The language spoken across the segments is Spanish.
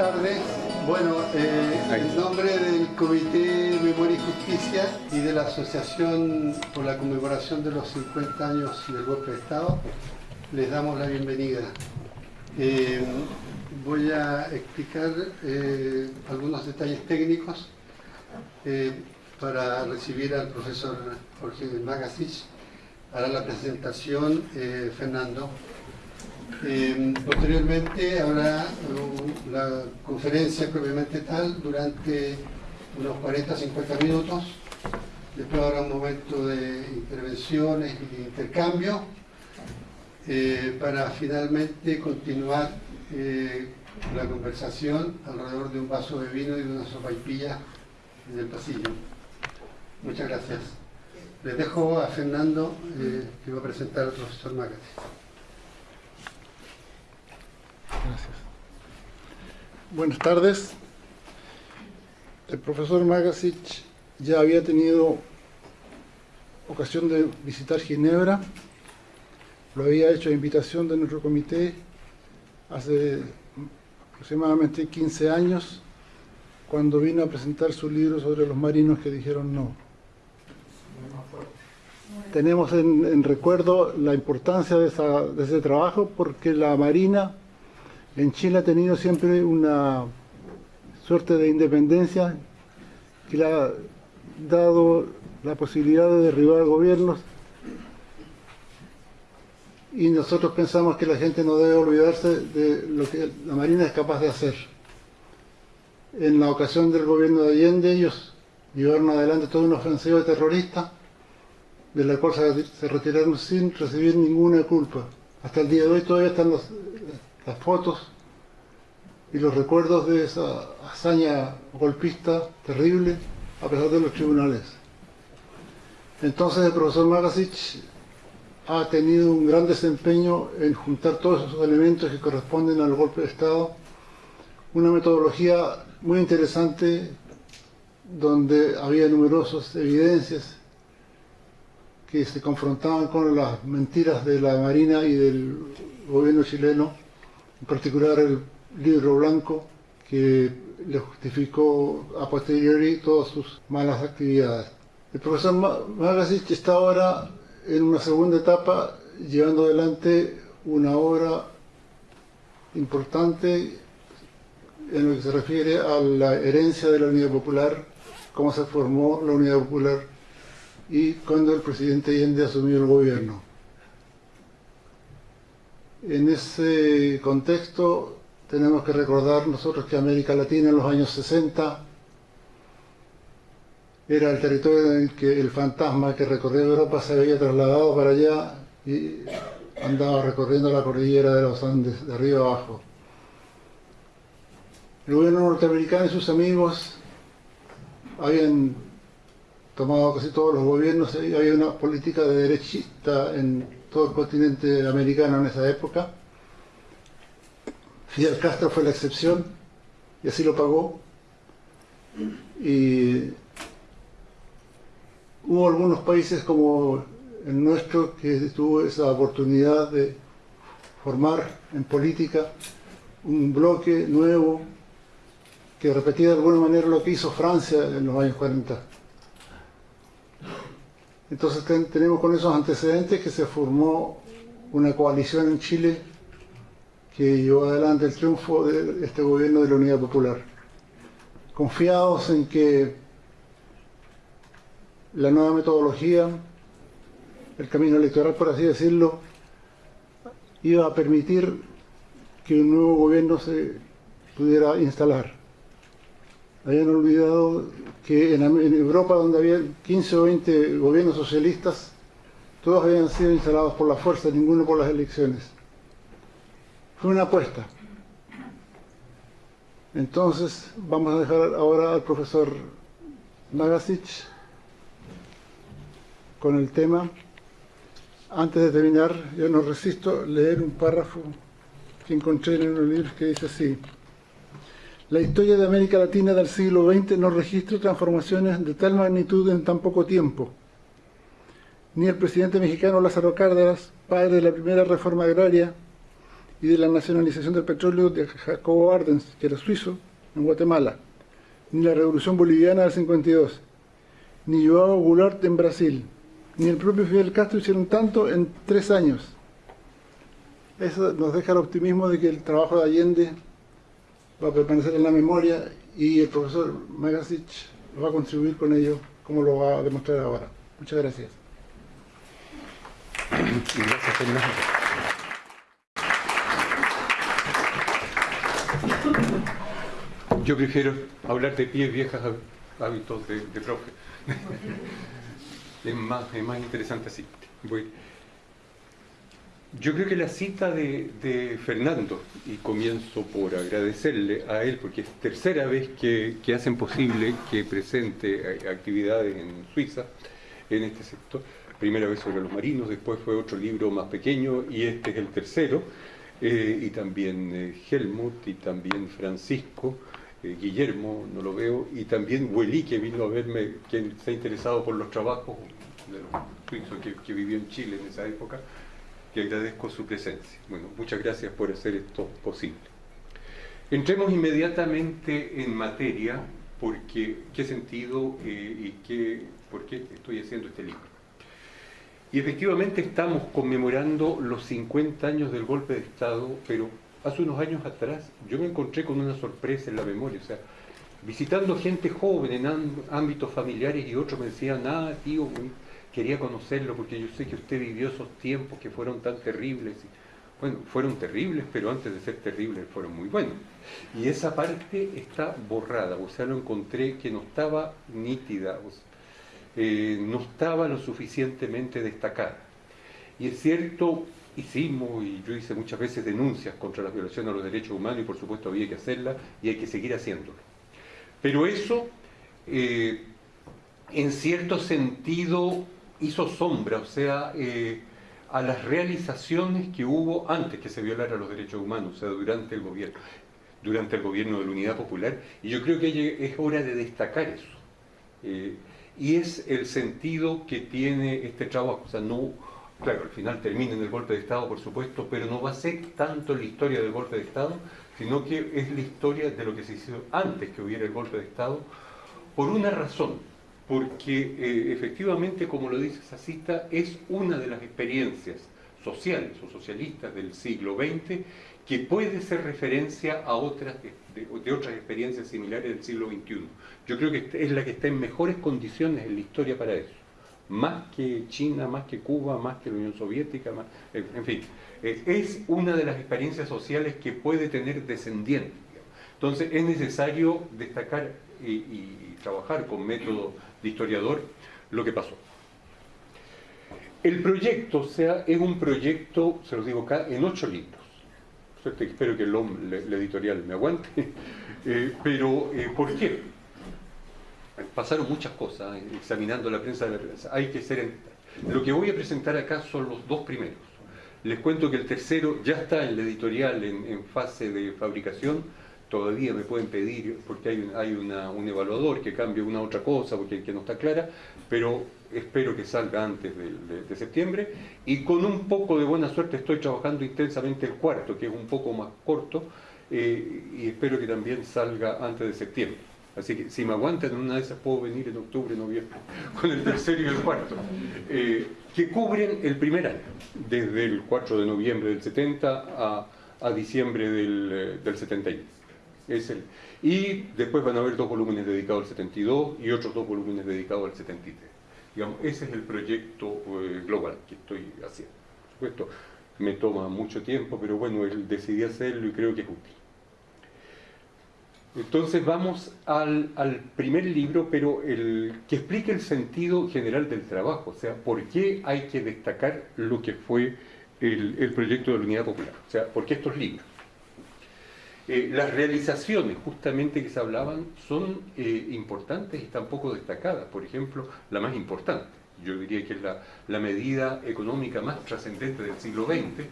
tardes. Bueno, eh, en nombre del Comité Memoria y Justicia y de la Asociación por la conmemoración de los 50 años del golpe de Estado, les damos la bienvenida. Eh, voy a explicar eh, algunos detalles técnicos para recibir al profesor Jorge Magasich. Hará la presentación Fernando. Eh, posteriormente habrá uh, la conferencia propiamente tal durante unos 40-50 minutos. Después habrá un momento de intervenciones y intercambio eh, para finalmente continuar eh, la conversación alrededor de un vaso de vino y de una sopaipilla en el pasillo. Muchas gracias. Les dejo a Fernando eh, que va a presentar al profesor Magati. Gracias. Buenas tardes. El profesor Magasich ya había tenido ocasión de visitar Ginebra. Lo había hecho a invitación de nuestro comité hace aproximadamente 15 años, cuando vino a presentar su libro sobre los marinos que dijeron no. Tenemos en, en recuerdo la importancia de, esa- de ese trabajo porque la Marina en Chile ha tenido siempre una suerte de independencia que le ha dado la posibilidad de derribar gobiernos y nosotros pensamos que la gente no debe olvidarse de lo que la Marina es capaz de hacer. En la ocasión del gobierno de Allende ellos llevaron adelante toda una ofensiva terrorista de la cual se, retiraron sin recibir ninguna culpa. Hasta el día de hoy todavía están los- las fotos y los recuerdos de esa hazaña golpista terrible a pesar de los tribunales. Entonces el profesor Magasich ha tenido un gran desempeño en juntar todos esos elementos que corresponden al golpe de Estado, una metodología muy interesante donde había numerosas evidencias que se confrontaban con las mentiras de la Marina y del gobierno chileno, en particular el libro blanco que le justificó a posteriori todas sus malas actividades. El profesor Ma- Magasich está ahora en una segunda etapa llevando adelante una obra importante en lo que se refiere a la herencia de la Unidad Popular, cómo se formó la Unidad Popular y cuando el presidente Allende asumió el gobierno. En ese contexto tenemos que recordar nosotros que América Latina en los años 60 era el territorio en el que el fantasma que recorría Europa se había trasladado para allá y andaba recorriendo la cordillera de los Andes, de arriba abajo. El gobierno norteamericano y sus amigos habían tomado casi todos los gobiernos y había una política de derechista en todo el continente americano en esa época. Fidel Castro fue la excepción y así lo pagó. Y hubo algunos países como el nuestro que tuvo esa oportunidad de formar en política un bloque nuevo que repetía de alguna manera lo que hizo Francia en los años 40. Entonces ten- tenemos con esos antecedentes que se formó una coalición en Chile que llevó adelante el triunfo de este gobierno de la Unidad Popular. Confiados en que la nueva metodología, el camino electoral, por así decirlo, iba a permitir que un nuevo gobierno se pudiera instalar. Habían olvidado que en, Europa, donde había 15 o 20 gobiernos socialistas, todos habían sido instalados por la fuerza, ninguno por las elecciones. Fue una apuesta. Entonces, vamos a dejar ahora al profesor Magasich con el tema. Antes de terminar, yo no resisto leer un párrafo que encontré en unos libros que dice así. La historia de América Latina del siglo XX no registra transformaciones de tal magnitud en tan poco tiempo. Ni el presidente mexicano Lázaro Cárdenas, padre de la primera reforma agraria, y de la nacionalización del petróleo de Jacobo Ardens, que era suizo, en Guatemala, ni la revolución boliviana del 52, ni Joao Goulart en Brasil, ni el propio Fidel Castro hicieron tanto en tres años. Eso nos deja el optimismo de que el trabajo de Allende va a permanecer en la memoria y el profesor Magasich va a contribuir con ello, como lo va a demostrar ahora. Muchas gracias. Gracias, Fernando. Yo prefiero hablar de pies viejas hábitos de, de profe. es, más, es más interesante así. Yo creo que la cita de, Fernando, y comienzo por agradecerle a él, porque es tercera vez que, hacen posible que presente actividades en Suiza, en este sector. Primera vez sobre los marinos, después fue otro libro más pequeño, y este es el tercero. Eh, y también eh, Helmut, y también Francisco, eh, Guillermo, no lo veo, y también Huelí, que vino a verme, quien se ha interesado por los trabajos de los suizos que, que vivió en Chile en esa época, que agradezco su presencia. Bueno, muchas gracias por hacer esto posible. Entremos inmediatamente en materia, porque qué sentido eh, y qué, por qué estoy haciendo este libro. Y efectivamente estamos conmemorando los 50 años del golpe de Estado, pero hace unos años atrás yo me encontré con una sorpresa en la memoria, o sea, visitando gente joven en ámbitos familiares y otros me decían, ah, tío, quería conocerlo porque yo sé que usted vivió esos tiempos que fueron tan terribles. Bueno, fueron terribles, pero antes de ser terribles fueron muy buenos. Y esa parte está borrada, o sea, lo encontré que no estaba nítida, eh, no estaba lo suficientemente destacada. Y es cierto, hicimos, y yo hice muchas veces denuncias contra la violación a los derechos humanos, y por supuesto había que hacerla, y hay que seguir haciéndolo. Pero eso, eh, en cierto sentido, hizo sombra, o sea, eh, a las realizaciones que hubo antes que se violara los derechos humanos, o sea, durante el gobierno, durante el gobierno de la Unidad Popular, y yo creo que es hora de destacar eso. Eh, y es el sentido que tiene este trabajo, o sea, no claro, al final termina en el golpe de Estado, por supuesto, pero no va a ser tanto la historia del golpe de Estado, sino que es la historia de lo que se hizo antes que hubiera el golpe de Estado, por una razón, porque eh, efectivamente, como lo dice esa cita, es una de las experiencias sociales o socialistas del siglo XX que puede ser referencia a otras de, otras experiencias similares del siglo XXI. Yo creo que es la que está en mejores condiciones en la historia para eso más que China, más que Cuba, más que la Unión Soviética, en fin, es una de las experiencias sociales que puede tener descendientes. Entonces es necesario destacar y, trabajar con método de historiador lo que pasó. El proyecto, o sea, es un proyecto, se los digo acá, en ocho libros. Espero que el, editorial me aguante. Eh, pero, eh, ¿por qué? pasaron muchas cosas eh, examinando la prensa de la prensa. Hay que ser... Lo que voy a presentar acá son los dos primeros. Les cuento que el tercero ya está en la editorial en, fase de fabricación. Todavía me pueden pedir, porque hay, hay un evaluador que cambie una otra cosa, porque que no está clara, pero espero que salga antes de, septiembre. Y con un poco de buena suerte estoy trabajando intensamente el cuarto, que es un poco más corto, eh, y espero que también salga antes de septiembre. Así que si me aguantan, una de esas puedo venir en octubre, noviembre, con el tercero y el cuarto, eh, que cubren el primer año, desde el 4 de noviembre del 70 a, diciembre del, 71. El, y después van a haber dos volúmenes dedicados al 72 y otros dos volúmenes dedicados al 73. Digamos, ese es el proyecto eh, global que estoy haciendo. Por supuesto, me toma mucho tiempo, pero bueno, decidí hacerlo y creo que es útil. Entonces vamos al, primer libro, pero el que explica el sentido general del trabajo, o sea, por qué hay que destacar lo que fue el, proyecto de la Unidad Popular, o sea, por qué estos libros. Eh, las realizaciones justamente que se hablaban son eh, importantes y están poco destacadas. Por ejemplo, la más importante, yo diría que es la, la medida económica más trascendente del siglo XX,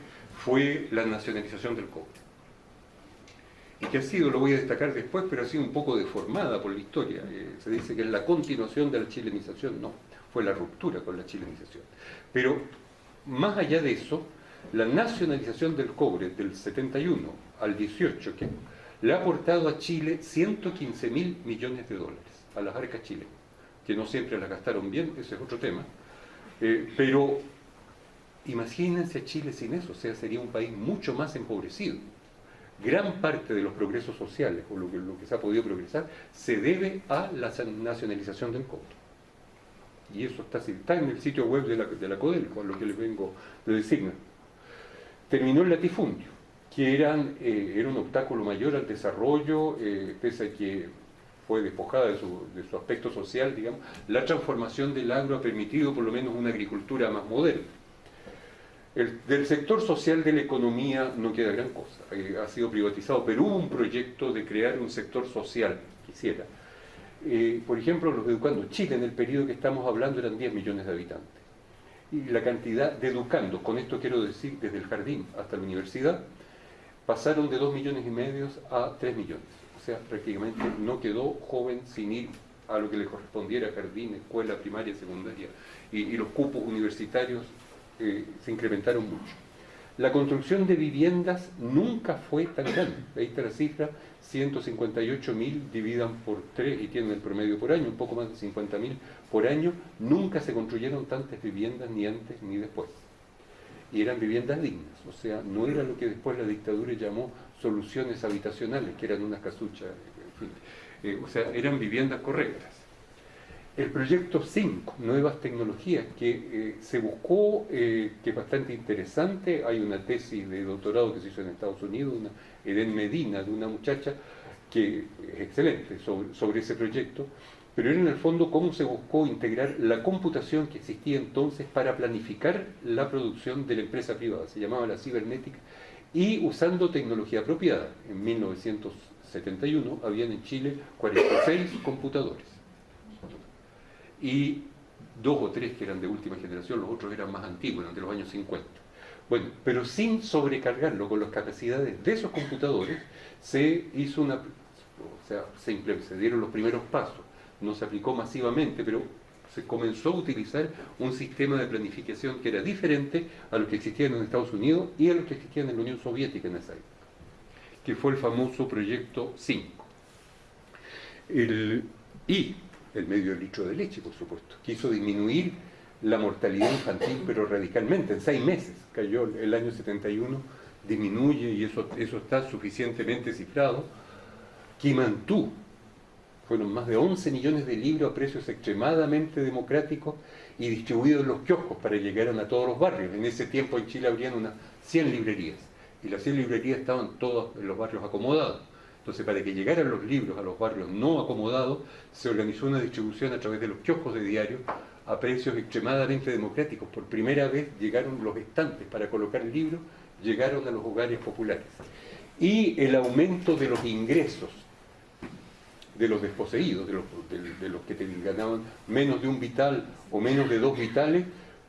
fue la nacionalización del cobre y que ha sido, lo voy a destacar después, pero ha sido un poco deformada por la historia. Eh, se dice que es la continuación de la chilenización, no, fue la ruptura con la chilenización. Pero más allá de eso, La nacionalización del cobre del 71 al 18, que le ha aportado a Chile 115 mil millones de dólares, a las arcas chilenas, que no siempre las gastaron bien, ese es otro tema, eh, pero imagínense a Chile sin eso, o sea, sería un país mucho más empobrecido. Gran parte de los progresos sociales, o lo que, se ha podido progresar, se debe a la nacionalización del cobre. Y eso está, en el sitio web de la, de la CODEL, con lo que les vengo de decir. Terminó el latifundio que eran, eh, era un obstáculo mayor al desarrollo, eh, pese a que fue despojada de su, de su, aspecto social, digamos, la transformación del agro ha permitido por lo menos una agricultura más moderna. El, del sector social de la economía no queda gran cosa, eh, ha sido privatizado, pero hubo un proyecto de crear un sector social, quisiera. Por ejemplo, los educandos, Chile en el periodo que estamos hablando eran 10 millones de habitantes. Y la cantidad de educandos, con esto quiero decir desde el jardín hasta la universidad, pasaron de 2 millones y medio a 3 millones. O sea, prácticamente no quedó joven sin ir a lo que le correspondiera, jardín, escuela, primaria, secundaria, y, los cupos universitarios eh, se incrementaron mucho. La construcción de viviendas nunca fue tan grande. Ahí está la cifra, 158 mil dividan por 3 y tienen el promedio por año, un poco más de 50 mil por año. Nunca se construyeron tantas viviendas ni antes ni después y eran viviendas dignas, o sea, no era lo que después la dictadura llamó soluciones habitacionales, que eran unas casuchas, en fin, eh, o sea, eran viviendas correctas. El proyecto 5, Nuevas Tecnologías, que eh, se buscó, eh, que es bastante interesante, hay una tesis de doctorado que se hizo en Estados Unidos, una Eden Medina, de una muchacha que es excelente sobre, sobre ese proyecto, pero era en el fondo cómo se buscó integrar la computación que existía entonces para planificar la producción de la empresa privada, se llamaba la cibernética, y usando tecnología apropiada. En 1971 habían en Chile 46 computadores, y dos o tres que eran de última generación, los otros eran más antiguos, eran de los años 50. Bueno, pero sin sobrecargarlo con las capacidades de esos computadores, se hizo una, o sea, se, se dieron los primeros pasos no se aplicó masivamente, pero se comenzó a utilizar un sistema de planificación que era diferente a lo que existía en Estados Unidos y a lo que existía en la Unión Soviética en esa época, que fue el famoso Proyecto 5. y el medio litro de leche, por supuesto, quiso disminuir la mortalidad infantil, pero radicalmente, en seis meses cayó el año 71, disminuye y eso, eso está suficientemente cifrado. Kimantú, fueron más de 11 millones de libros a precios extremadamente democráticos y distribuidos en los kioscos para que llegaran a todos los barrios. En ese tiempo en Chile habrían unas 100 librerías y las 100 librerías estaban todos en los barrios acomodados. Entonces, para que llegaran los libros a los barrios no acomodados, se organizó una distribución a través de los kioscos de diario a precios extremadamente democráticos. Por primera vez llegaron los estantes para colocar libros, llegaron a los hogares populares. Y el aumento de los ingresos de los desposeídos, de los, de, los que ganaban menos de un vital o menos de dos vitales,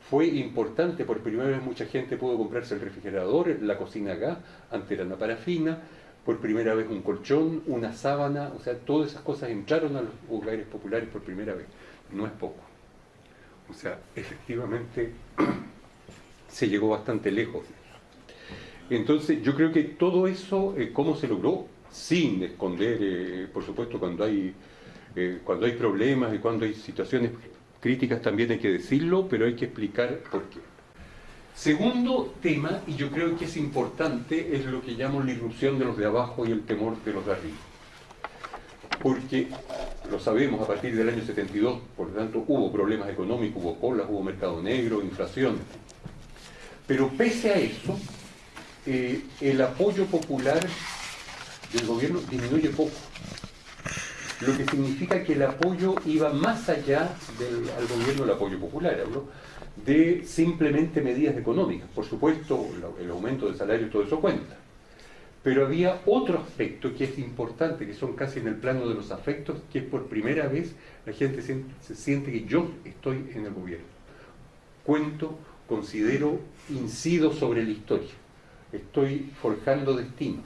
fue importante, por primera vez mucha gente pudo comprarse el refrigerador, la cocina a gas, antes era una parafina, por primera vez un colchón, una sábana, o sea, todas esas cosas entraron a los hogares populares por primera vez, no es poco. O sea, efectivamente se llegó bastante lejos. Entonces, yo creo que todo eso, eh, ¿cómo se logró? Sin esconder, eh, por supuesto, cuando hay, eh, cuando hay problemas y cuando hay situaciones críticas también hay que decirlo, pero hay que explicar por qué. Segundo tema, y yo creo que es importante, es lo que llamo la irrupción de los de abajo y el temor de los de arriba. Porque lo sabemos, a partir del año 72, por lo tanto, hubo problemas económicos, hubo colas, hubo mercado negro, inflación. Pero pese a eso, eh, el apoyo popular del gobierno disminuye poco. Lo que significa que el apoyo iba más allá del al gobierno, el apoyo popular, de simplemente medidas económicas. Por supuesto, el aumento del salario todo eso cuenta. Pero había otro aspecto que es importante, que son casi en el plano de los afectos, que es por primera vez la gente se siente que yo estoy en el gobierno. Cuento, considero, incido sobre la historia. Estoy forjando destinos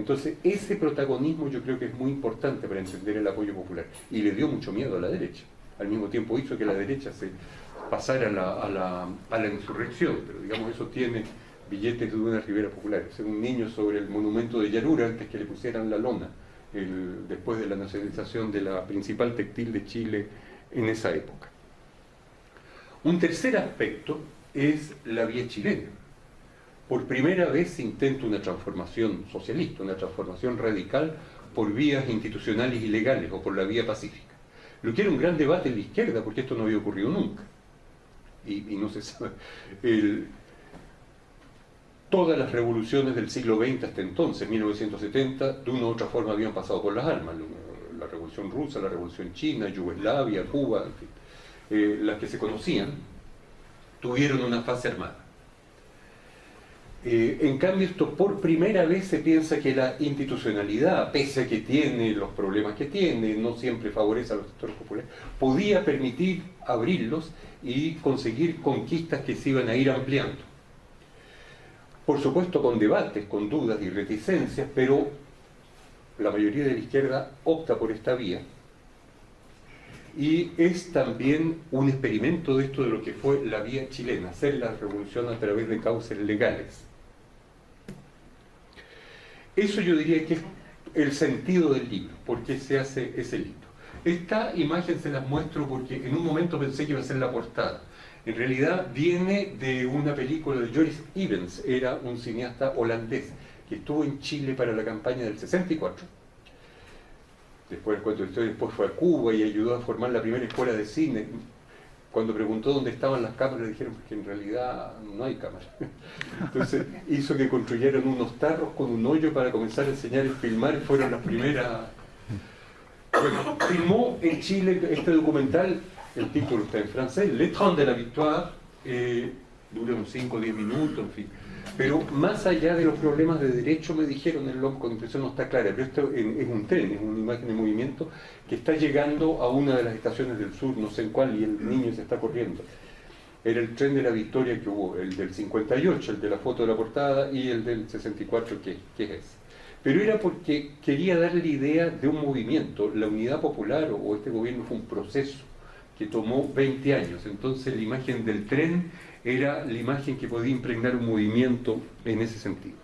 entonces, ese protagonismo yo creo que es muy importante para entender el apoyo popular. Y le dio mucho miedo a la derecha. Al mismo tiempo hizo que la derecha se pasara a la, insurrección, pero digamos eso tiene billetes de una ribera popular. Es un niño sobre el monumento de Yarura antes que le pusieran la lona, después de la nacionalización de la principal textil de Chile en esa época. Un tercer aspecto es la vía chilena. Por primera vez se intenta una transformación socialista, una transformación radical por vías institucionales y legales o por la vía pacífica. Lo que era un gran debate en la izquierda, porque esto no había ocurrido nunca. Y, no se sabe. todas las revoluciones del siglo XX hasta entonces, 1970, de una u otra forma habían pasado por las armas. La revolución rusa, la revolución china, Yugoslavia, Cuba, eh, las que se conocían, tuvieron una fase armada. Eh, en cambio, esto por primera vez se piensa que la institucionalidad, pese a que tiene los problemas que tiene, no siempre favorece a los sectores populares, podía permitir abrirlos y conseguir conquistas que se iban a ir ampliando. Por supuesto con debates, con dudas y reticencias, pero la mayoría de la izquierda opta por esta vía. Y es también un experimento de esto de lo que fue la vía chilena, hacer la revolución a través de causas legales eso yo diría que es el sentido del libro, por qué se hace ese libro. Esta imagen se las muestro porque en un momento pensé que iba a ser la portada. En realidad viene de una película de Joris Evans, era un cineasta holandés que estuvo en Chile para la campaña del 64. Después de historia, después fue a Cuba y ayudó a formar la primera escuela de cine cuando preguntó dónde estaban las cámaras, dijeron que en realidad no hay cámaras. Entonces hizo que construyeran unos tarros con un hoyo para comenzar a enseñar y filmar, y fueron las primeras... Bueno, filmó en Chile este documental, el título está en francés, Le Train de la Victoire, eh, dura unos 5 o 10 minutos, en fin pero más allá de los problemas de derecho, me dijeron el LOM con impresión no está clara, pero esto es un tren, es una imagen de movimiento que está llegando a una de las estaciones del sur, no sé en cuál, y el niño se está corriendo. Era el tren de la victoria que hubo, el del 58, el de la foto de la portada, y el del 64, que, que es ese. Pero era porque quería darle la idea de un movimiento. La unidad popular o este gobierno fue un proceso que tomó 20 años. Entonces la imagen del tren era la imagen que podía impregnar un movimiento en ese sentido.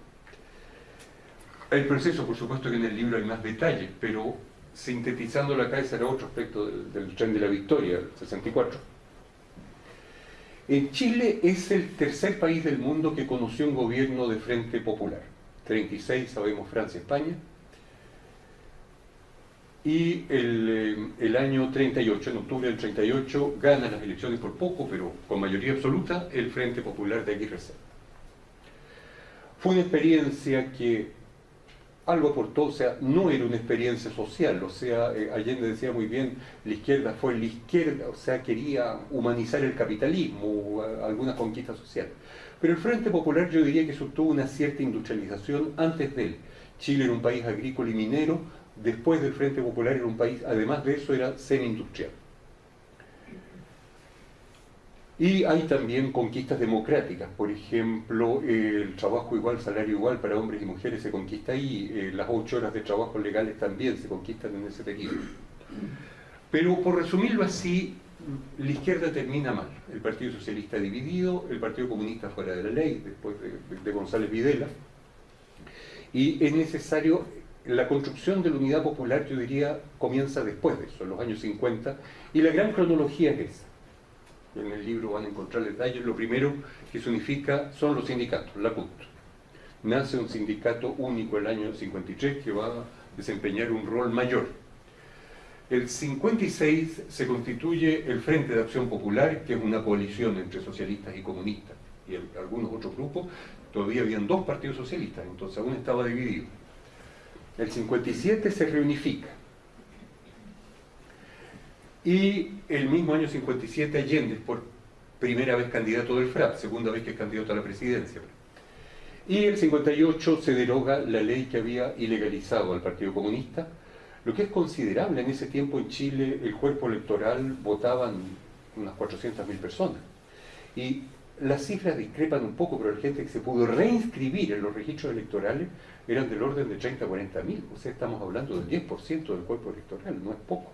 El proceso, por supuesto que en el libro hay más detalles, pero sintetizando acá ese era otro aspecto del, tren de la victoria, el 64. En Chile es el tercer país del mundo que conoció un gobierno de frente popular. 36 sabemos Francia, España, y el, eh, el, año 38, en octubre del 38, gana las elecciones por poco, pero con mayoría absoluta, el Frente Popular de Aguirre Fue una experiencia que algo aportó, o sea, no era una experiencia social, o sea, eh, Allende decía muy bien, la izquierda fue la izquierda, o sea, quería humanizar el capitalismo, alguna conquista social. Pero el Frente Popular yo diría que tuvo una cierta industrialización antes de él. Chile era un país agrícola y minero, después del Frente Popular era un país, además de eso, era semi-industrial. Y hay también conquistas democráticas, por ejemplo, el trabajo igual, salario igual para hombres y mujeres se conquista ahí, eh, las ocho horas de trabajo legales también se conquistan en ese periodo. Pero por resumirlo así, la izquierda termina mal. El Partido Socialista dividido, el Partido Comunista fuera de la ley, después de, de González Videla, y es necesario la construcción de la unidad popular, yo diría, comienza después de eso, en los años 50, y la gran cronología es esa. En el libro van a encontrar detalles. Lo primero que se unifica son los sindicatos, la CUT. Nace un sindicato único el año 53 que va a desempeñar un rol mayor. El 56 se constituye el Frente de Acción Popular, que es una coalición entre socialistas y comunistas, y algunos otros grupos. Todavía habían dos partidos socialistas, entonces aún estaba dividido el 57 se reunifica. Y el mismo año 57 Allende por primera vez candidato del FRAP, segunda vez que es candidato a la presidencia. Y el 58 se deroga la ley que había ilegalizado al Partido Comunista, lo que es considerable en ese tiempo en Chile, el cuerpo electoral votaban unas 400.000 personas. Y las cifras discrepan un poco, pero la gente que se pudo reinscribir en los registros electorales eran del orden de 30 a 40 mil. O sea, estamos hablando del 10% del cuerpo electoral, no es poco,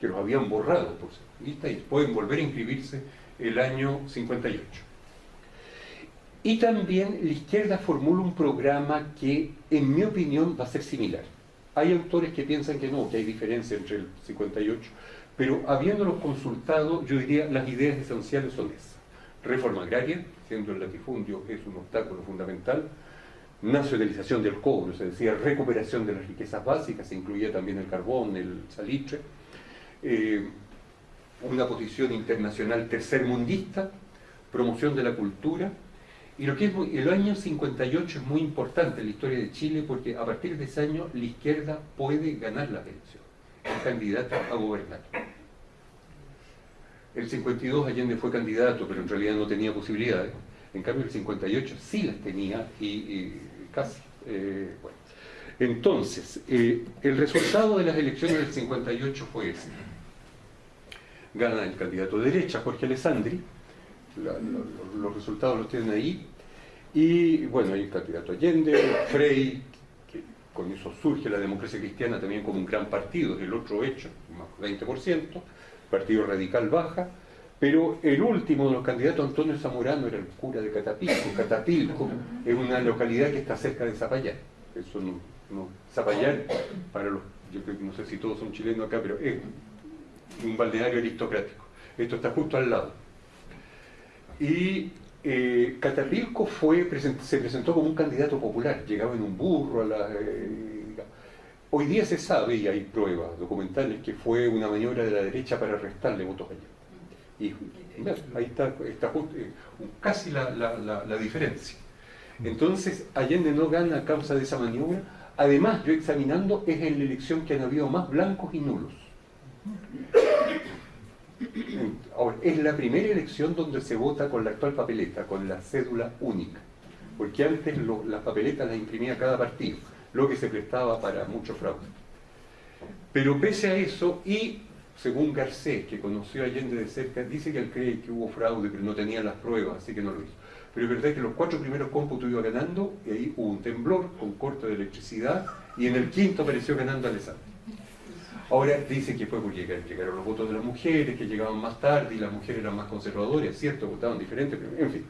que los habían borrado por ser y pueden volver a inscribirse el año 58. Y también la izquierda formula un programa que, en mi opinión, va a ser similar. Hay autores que piensan que no, que hay diferencia entre el 58, pero habiéndolos consultado, yo diría las ideas esenciales son esas. Reforma agraria, siendo el latifundio es un obstáculo fundamental, nacionalización del cobre, se decía recuperación de las riquezas básicas, se incluía también el carbón, el salitre, eh, una posición internacional tercermundista, promoción de la cultura, y lo que es el año 58 es muy importante en la historia de Chile porque a partir de ese año la izquierda puede ganar la elección, es candidato a gobernar. El 52 Allende fue candidato, pero en realidad no tenía posibilidades. En cambio el 58 sí las tenía y, casi. Eh, bueno. Entonces, eh, el resultado de las elecciones del 58 fue ese. Gana el candidato de derecha, Jorge Alessandri, los resultados los tienen ahí, y bueno, hay el candidato Allende, Frey, que con eso surge la democracia cristiana también como un gran partido, el otro hecho, más 20%, Partido Radical baja, pero el último de los candidatos, Antonio Zamorano, era el cura de Catapilco. Catapilco es una localidad que está cerca de Zapallar. Eso no, Zapallar, para los, yo no sé si todos son chilenos acá, pero es un balneario aristocrático. Esto está justo al lado. Y eh, Catapilco fue, se presentó como un candidato popular, llegaba en un burro a la... Eh, hoy día se sabe, y hay pruebas documentales, que fue una maniobra de la derecha para restarle votos allá. Y ahí está, está eh, casi la, diferencia. Entonces, Allende no gana a causa de esa maniobra. Además, yo examinando, es en la elección que han habido más blancos y nulos. Ahora, es la primera elección donde se vota con la actual papeleta, con la cédula única. Porque antes las papeletas las imprimía cada partido, lo que se prestaba para mucho fraude. Pero pese a eso, y según Garcés, que conoció a Allende de cerca, dice que él cree que hubo fraude, pero no tenía las pruebas, así que no lo hizo. Pero es verdad que los cuatro primeros cómputos iba ganando, y ahí hubo un temblor con corte de electricidad, y en el quinto apareció ganando Alessandro. Ahora dice que fue porque llegaron los votos de las mujeres, que llegaban más tarde y las mujeres eran más conservadoras, cierto, votaban diferente, pero en fin.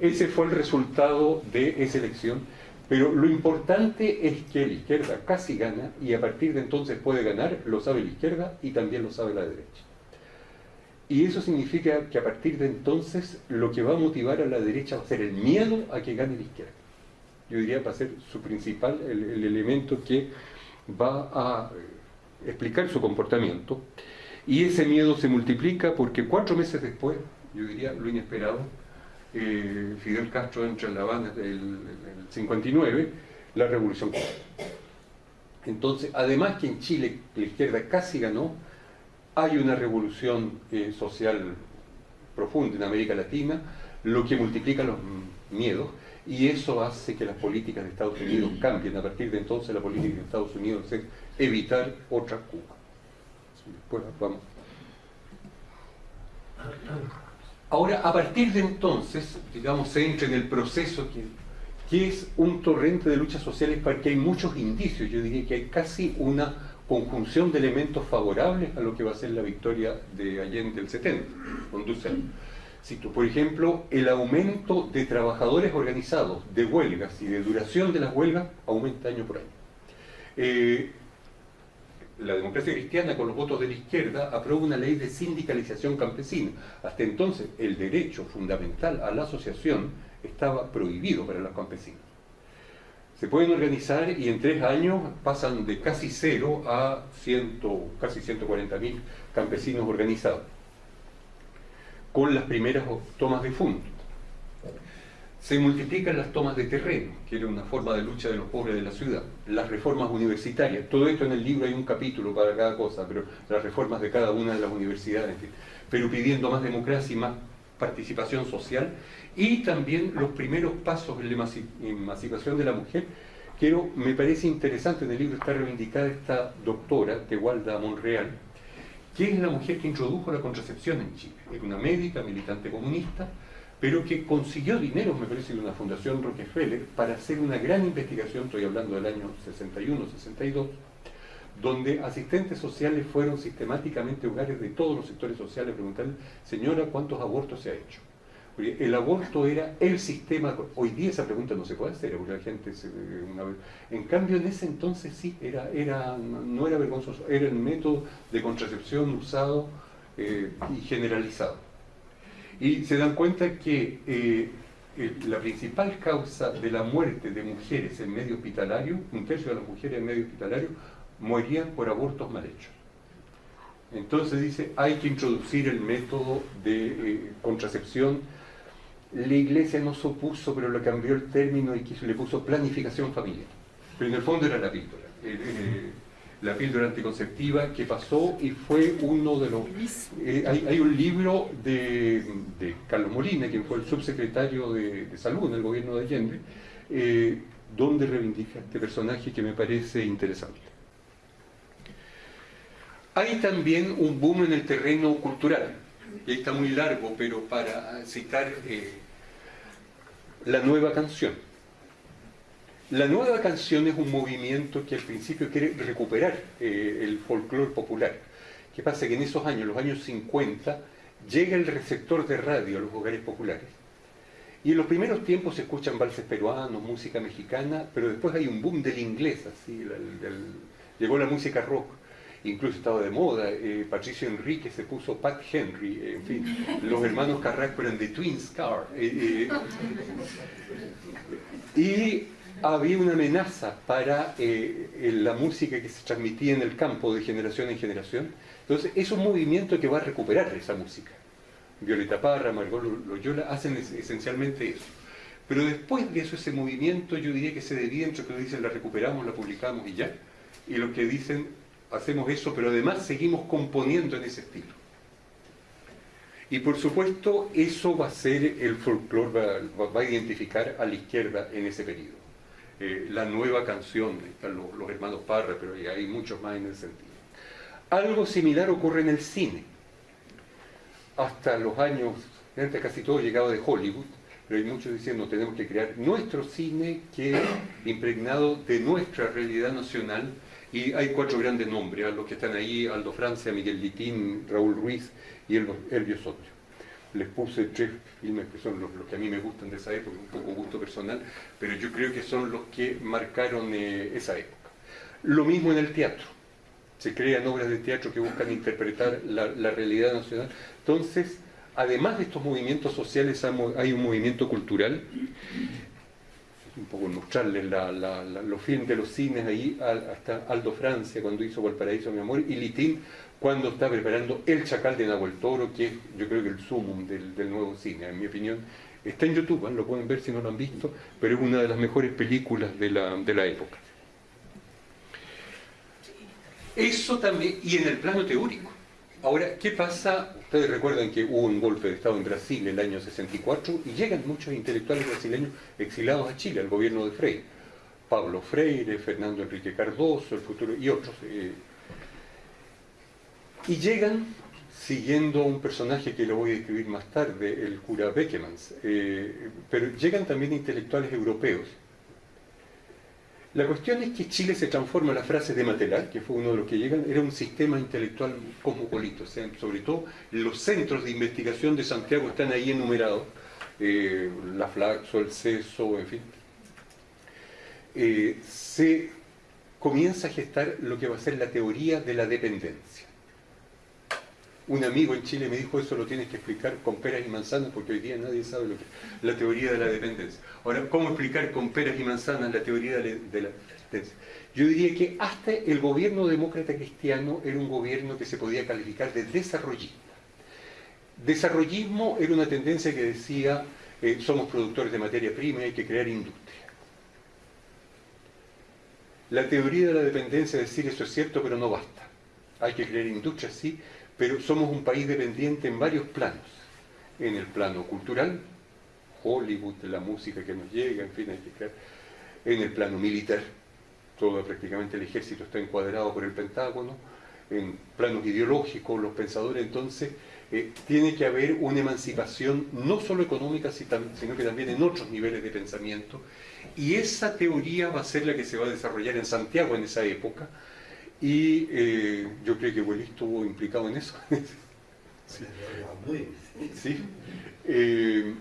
Ese fue el resultado de esa elección pero lo importante es que la izquierda casi gana y a partir de entonces puede ganar, lo sabe la izquierda y también lo sabe la derecha. Y eso significa que a partir de entonces lo que va a motivar a la derecha va a ser el miedo a que gane la izquierda. Yo diría va a ser su principal, el, el elemento que va a eh, explicar su comportamiento. Y ese miedo se multiplica porque cuatro meses después, yo diría lo inesperado, eh, Fidel Castro entra en La Habana en el, 59, la revolución Entonces, además que en Chile la izquierda casi ganó, hay una revolución eh, social profunda en América Latina, lo que multiplica los miedos, y eso hace que las políticas de Estados Unidos cambien. A partir de entonces la política de Estados Unidos es evitar otra Cuba. Después vamos. Ahora, a partir de entonces, digamos, se entra en el proceso que, que es un torrente de luchas sociales porque hay muchos indicios, yo diría que hay casi una conjunción de elementos favorables a lo que va a ser la victoria de Allende del 70, con por ejemplo, el aumento de trabajadores organizados, de huelgas y de duración de las huelgas aumenta año por año. Eh, la democracia cristiana con los votos de la izquierda aprueba una ley de sindicalización campesina. Hasta entonces el derecho fundamental a la asociación estaba prohibido para los campesinos. Se pueden organizar y en tres años pasan de casi cero a ciento, casi 140 mil campesinos organizados, con las primeras tomas de fondo se multiplican las tomas de terreno, que era una forma de lucha de los pobres de la ciudad, las reformas universitarias, todo esto en el libro hay un capítulo para cada cosa, pero las reformas de cada una de las universidades, pero pidiendo más democracia y más participación social, y también los primeros pasos en la emancipación de la mujer, que me parece interesante, en el libro está reivindicada esta doctora, Tehualda Monreal, que es la mujer que introdujo la contracepción en Chile, era una médica, militante comunista, pero que consiguió dinero, me parece, de una fundación Rockefeller para hacer una gran investigación, estoy hablando del año 61-62, donde asistentes sociales fueron sistemáticamente hogares de todos los sectores sociales a preguntarle, señora, ¿cuántos abortos se ha hecho? el aborto era el sistema, hoy día esa pregunta no se puede hacer, porque la gente se, en cambio en ese entonces sí, era, era, no era vergonzoso, era el método de contracepción usado eh, y generalizado. Y se dan cuenta que eh, la principal causa de la muerte de mujeres en medio hospitalario, un tercio de las mujeres en medio hospitalario, morían por abortos mal hechos. Entonces dice, hay que introducir el método de eh, contracepción. La iglesia no se opuso, pero le cambió el término y le puso planificación familiar. Pero en el fondo era la píldora. Eh, la píldora anticonceptiva que pasó y fue uno de los... hay, un libro de, Carlos Molina, quien fue el subsecretario de, Salud en el gobierno de Allende, donde reivindica este personaje que me parece interesante. Hay también un boom en el terreno cultural, y está muy largo, pero para citar eh, la nueva canción. La nueva canción es un movimiento que al principio quiere recuperar eh, el folclore popular. ¿Qué pasa? Que en esos años, los años 50, llega el receptor de radio a los hogares populares. Y en los primeros tiempos se escuchan valses peruanos, música mexicana, pero después hay un boom del inglés, así, llegó la música rock incluso estaba de moda, eh, Patricio Enrique se puso Pat Henry, en fin, los hermanos Carrasco eran de Twins Car. Eh, eh, y había una amenaza para la música que se transmitía en el campo de generación en generación. Entonces, es un movimiento que va a recuperar esa música. Violeta Parra, Margot Loyola hacen esencialmente eso. Pero después de eso, ese movimiento, yo diría que se divide entre que dicen la recuperamos, la publicamos y ya, y lo que dicen hacemos eso, pero además seguimos componiendo en ese estilo. Y por supuesto, eso va a ser el folclore, va, a identificar a la izquierda en ese periodo. Eh, la nueva canción, están los, hermanos Parra, pero hay muchos más en ese sentido. Algo similar ocurre en el cine. Hasta los años, antes casi todo llegaba de Hollywood, pero hay muchos diciendo tenemos que crear nuestro cine que impregnado de nuestra realidad nacional y hay cuatro grandes nombres, a los que están ahí, Aldo Francia, Miguel Litín, Raúl Ruiz y Elvio Soto. Les puse tres filmes que son los, que a mí me gustan de esa época, un poco gusto personal, pero yo creo que son los que marcaron eh, esa época. Lo mismo en el teatro. Se crean obras de teatro que buscan interpretar la, la realidad nacional. Entonces, además de estos movimientos sociales, hay un movimiento cultural un poco mostrarles los filmes de los cines ahí, hasta Aldo Francia cuando hizo Valparaíso, mi amor, y Litín cuando está preparando El Chacal de Nahuel Toro, que es yo creo que el sumum del, nuevo cine, en mi opinión. Está en YouTube, ¿eh? lo pueden ver si no lo han visto, pero es una de las mejores películas de la, de la época. Eso también, y en el plano teórico, Ahora, ¿qué pasa? Ustedes recuerdan que hubo un golpe de Estado en Brasil en el año 64 y llegan muchos intelectuales brasileños exilados a Chile, al gobierno de Freire. Pablo Freire, Fernando Enrique Cardoso, el futuro y otros. Eh. y llegan siguiendo un personaje que lo voy a describir más tarde, el cura Beckemans, eh, pero llegan también intelectuales europeos la cuestión es que Chile se transforma, la frase de Matelar, que fue uno de los que llegan, era un sistema intelectual cosmopolito, sobre todo los centros de investigación de Santiago están ahí enumerados, eh, la Flaxo, el CESO, en fin. Eh, se comienza a gestar lo que va a ser la teoría de la dependencia. Un amigo en Chile me dijo, eso lo tienes que explicar con peras y manzanas, porque hoy día nadie sabe lo que es la teoría de la dependencia. Ahora, ¿cómo explicar con peras y manzanas la teoría de la dependencia? Yo diría que hasta el gobierno demócrata cristiano era un gobierno que se podía calificar de desarrollista. Desarrollismo era una tendencia que decía, eh, somos productores de materia prima y hay que crear industria. La teoría de la dependencia decir, eso es cierto, pero no basta. Hay que crear industria, sí, pero somos un país dependiente en varios planos. En el plano cultural, Hollywood, la música que nos llega, en fin. En el plano militar, todo prácticamente el ejército está encuadrado por el Pentágono. En planos ideológicos, los pensadores, entonces, eh, tiene que haber una emancipación no solo económica, sino que también en otros niveles de pensamiento. Y esa teoría va a ser la que se va a desarrollar en Santiago en esa época, y eh, yo creo que Willy estuvo implicado en eso. Sí. Eh,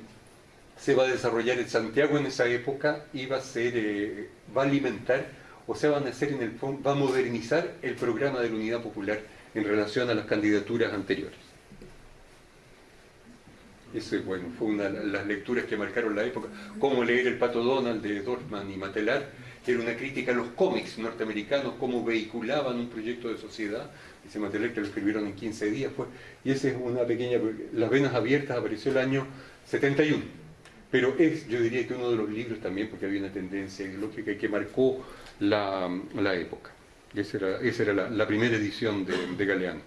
se va a desarrollar en Santiago en esa época y va a ser, eh, va a alimentar, o sea, van a hacer en el va a modernizar el programa de la Unidad Popular en relación a las candidaturas anteriores. Ese, bueno, fue una de las lecturas que marcaron la época. Cómo leer El Pato Donald de Dorfman y Matelar, era una crítica a los cómics norteamericanos, cómo vehiculaban un proyecto de sociedad. Ese material que lo escribieron en 15 días fue. Y ese es una pequeña. Las Venas Abiertas apareció el año 71. Pero es, yo diría que uno de los libros también, porque había una tendencia ideológica que marcó la, época. Esa era, esa era la, primera edición de, Galeano.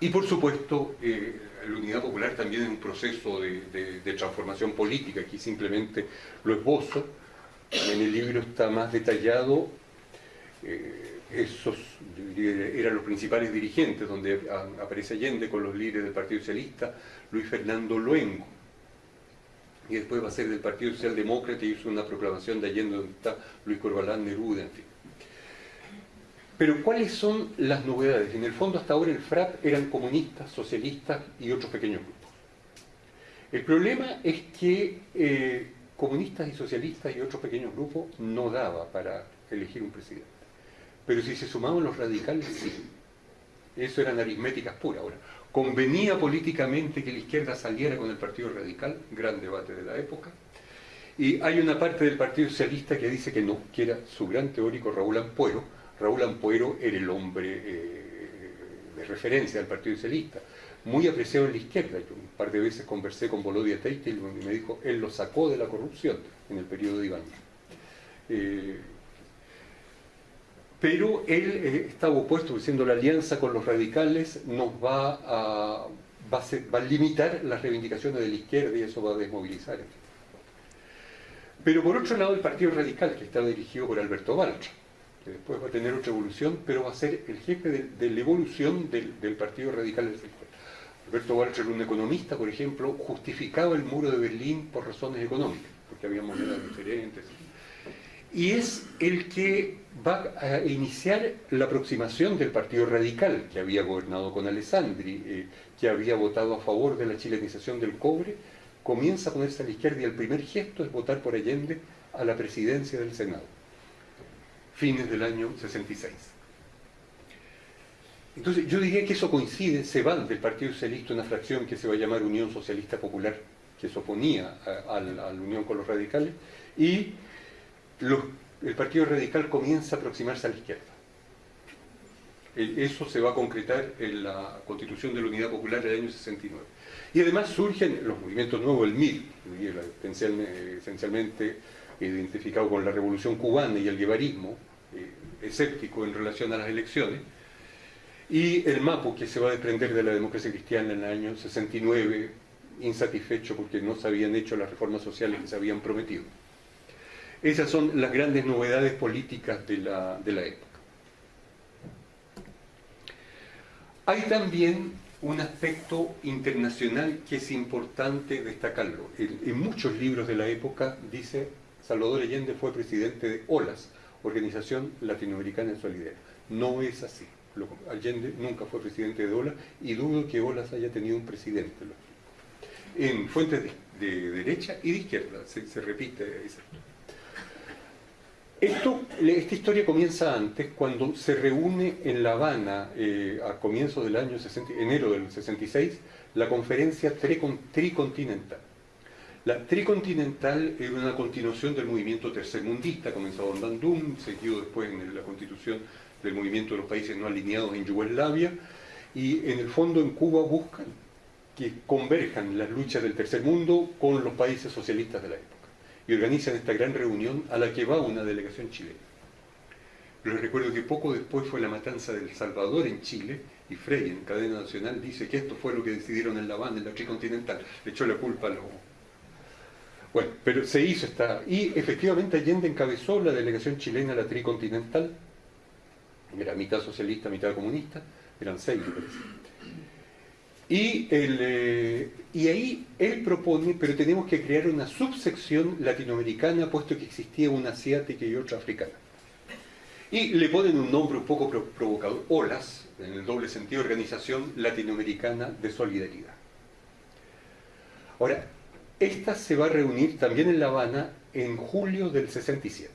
Y por supuesto, eh, la Unidad Popular también es un proceso de, transformación política, aquí simplemente lo esbozo, en el libro está más detallado, eh, esos eran los principales dirigentes, donde aparece Allende con los líderes del Partido Socialista, Luis Fernando Luengo, y después va a ser del Partido Socialdemócrata y hizo una proclamación de Allende donde está Luis Corbalán Neruda, en fin. Pero ¿cuáles son las novedades? En el fondo hasta ahora el FRAP eran comunistas, socialistas y otros pequeños grupos. El problema es que eh, comunistas y socialistas y otros pequeños grupos no daba para elegir un presidente. Pero si se sumaban los radicales, sí. Eso eran aritméticas puras. Ahora, convenía políticamente que la izquierda saliera con el Partido Radical, gran debate de la época, y hay una parte del Partido Socialista que dice que no, que era su gran teórico Raúl Ampuero, Raúl Ampuero era el hombre eh, de referencia del Partido Socialista, muy apreciado en la izquierda. Par de veces conversé con Bolodia Teitel y me dijo, él lo sacó de la corrupción en el periodo de Iván. Eh, pero él eh, estaba opuesto diciendo la alianza con los radicales nos va a, limitar las reivindicaciones de la izquierda y eso va a desmovilizar. Pero por otro lado el Partido Radical, que estaba dirigido por Alberto Baltra, después va a tener otra evolución, pero va a ser el jefe de, la evolución del, Partido Radical del. Alberto Walter, un economista, por ejemplo, justificaba el muro de Berlín por razones económicas, porque había monedas diferentes. Y es el que va a iniciar la aproximación del Partido Radical, que había gobernado con Alessandri, eh, que había votado a favor de la chilenización del cobre, comienza a ponerse a la izquierda y el primer gesto es votar por Allende a la presidencia del Senado fines del año 66. Entonces yo diría que eso coincide, se va del Partido Socialista una fracción que se va a llamar Unión Socialista Popular, que se oponía a, la, unión con los radicales, y el Partido Radical comienza a aproximarse a la izquierda. Eso se va a concretar en la Constitución de la Unidad Popular del año 69. Y además surgen los movimientos nuevos, el MIR, esencialmente identificado con la Revolución Cubana y el guevarismo, eh, escéptico en relación a las elecciones, y el MAPO, que se va a desprender de la democracia cristiana en el año 69, insatisfecho porque no se habían hecho las reformas sociales que se habían prometido. Esas son las grandes novedades políticas de la, época. Hay también un aspecto internacional que es importante destacarlo. en muchos libros de la época dice Salvador Allende fue presidente de OLAS, Organización Latinoamericana de Solidaridad. No es así. Allende nunca fue presidente de OLAS y dudo que OLAS haya tenido un presidente. En fuentes de, derecha y de izquierda, se, repite Esto, esta historia comienza antes, cuando se reúne en La Habana eh, a comienzos del año 60, enero del 66, la conferencia tricontinental. La tricontinental era una continuación del movimiento tercermundista, comenzado en Bandung, seguido después en la constitución del movimiento de los países no alineados en Yugoslavia, y en el fondo en Cuba buscan que converjan las luchas del tercer mundo con los países socialistas de la época. Y organizan esta gran reunión a la que va una delegación chilena. Les recuerdo que poco después fue la matanza del Salvador en Chile, y Frey en cadena nacional dice que esto fue lo que decidieron en La Habana, en la tricontinental. Le echó la culpa a los bueno, pero se hizo esta... Y efectivamente Allende encabezó la delegación chilena a la tricontinental. Era mitad socialista, mitad comunista. Eran seis. Y, eh, y ahí él propone, pero tenemos que crear una subsección latinoamericana, puesto que existía una asiática y otra africana. Y le ponen un nombre un poco provocador, OLAS, en el doble sentido, Organización Latinoamericana de Solidaridad. Ahora, esta se va a reunir también en La Habana en julio del 67.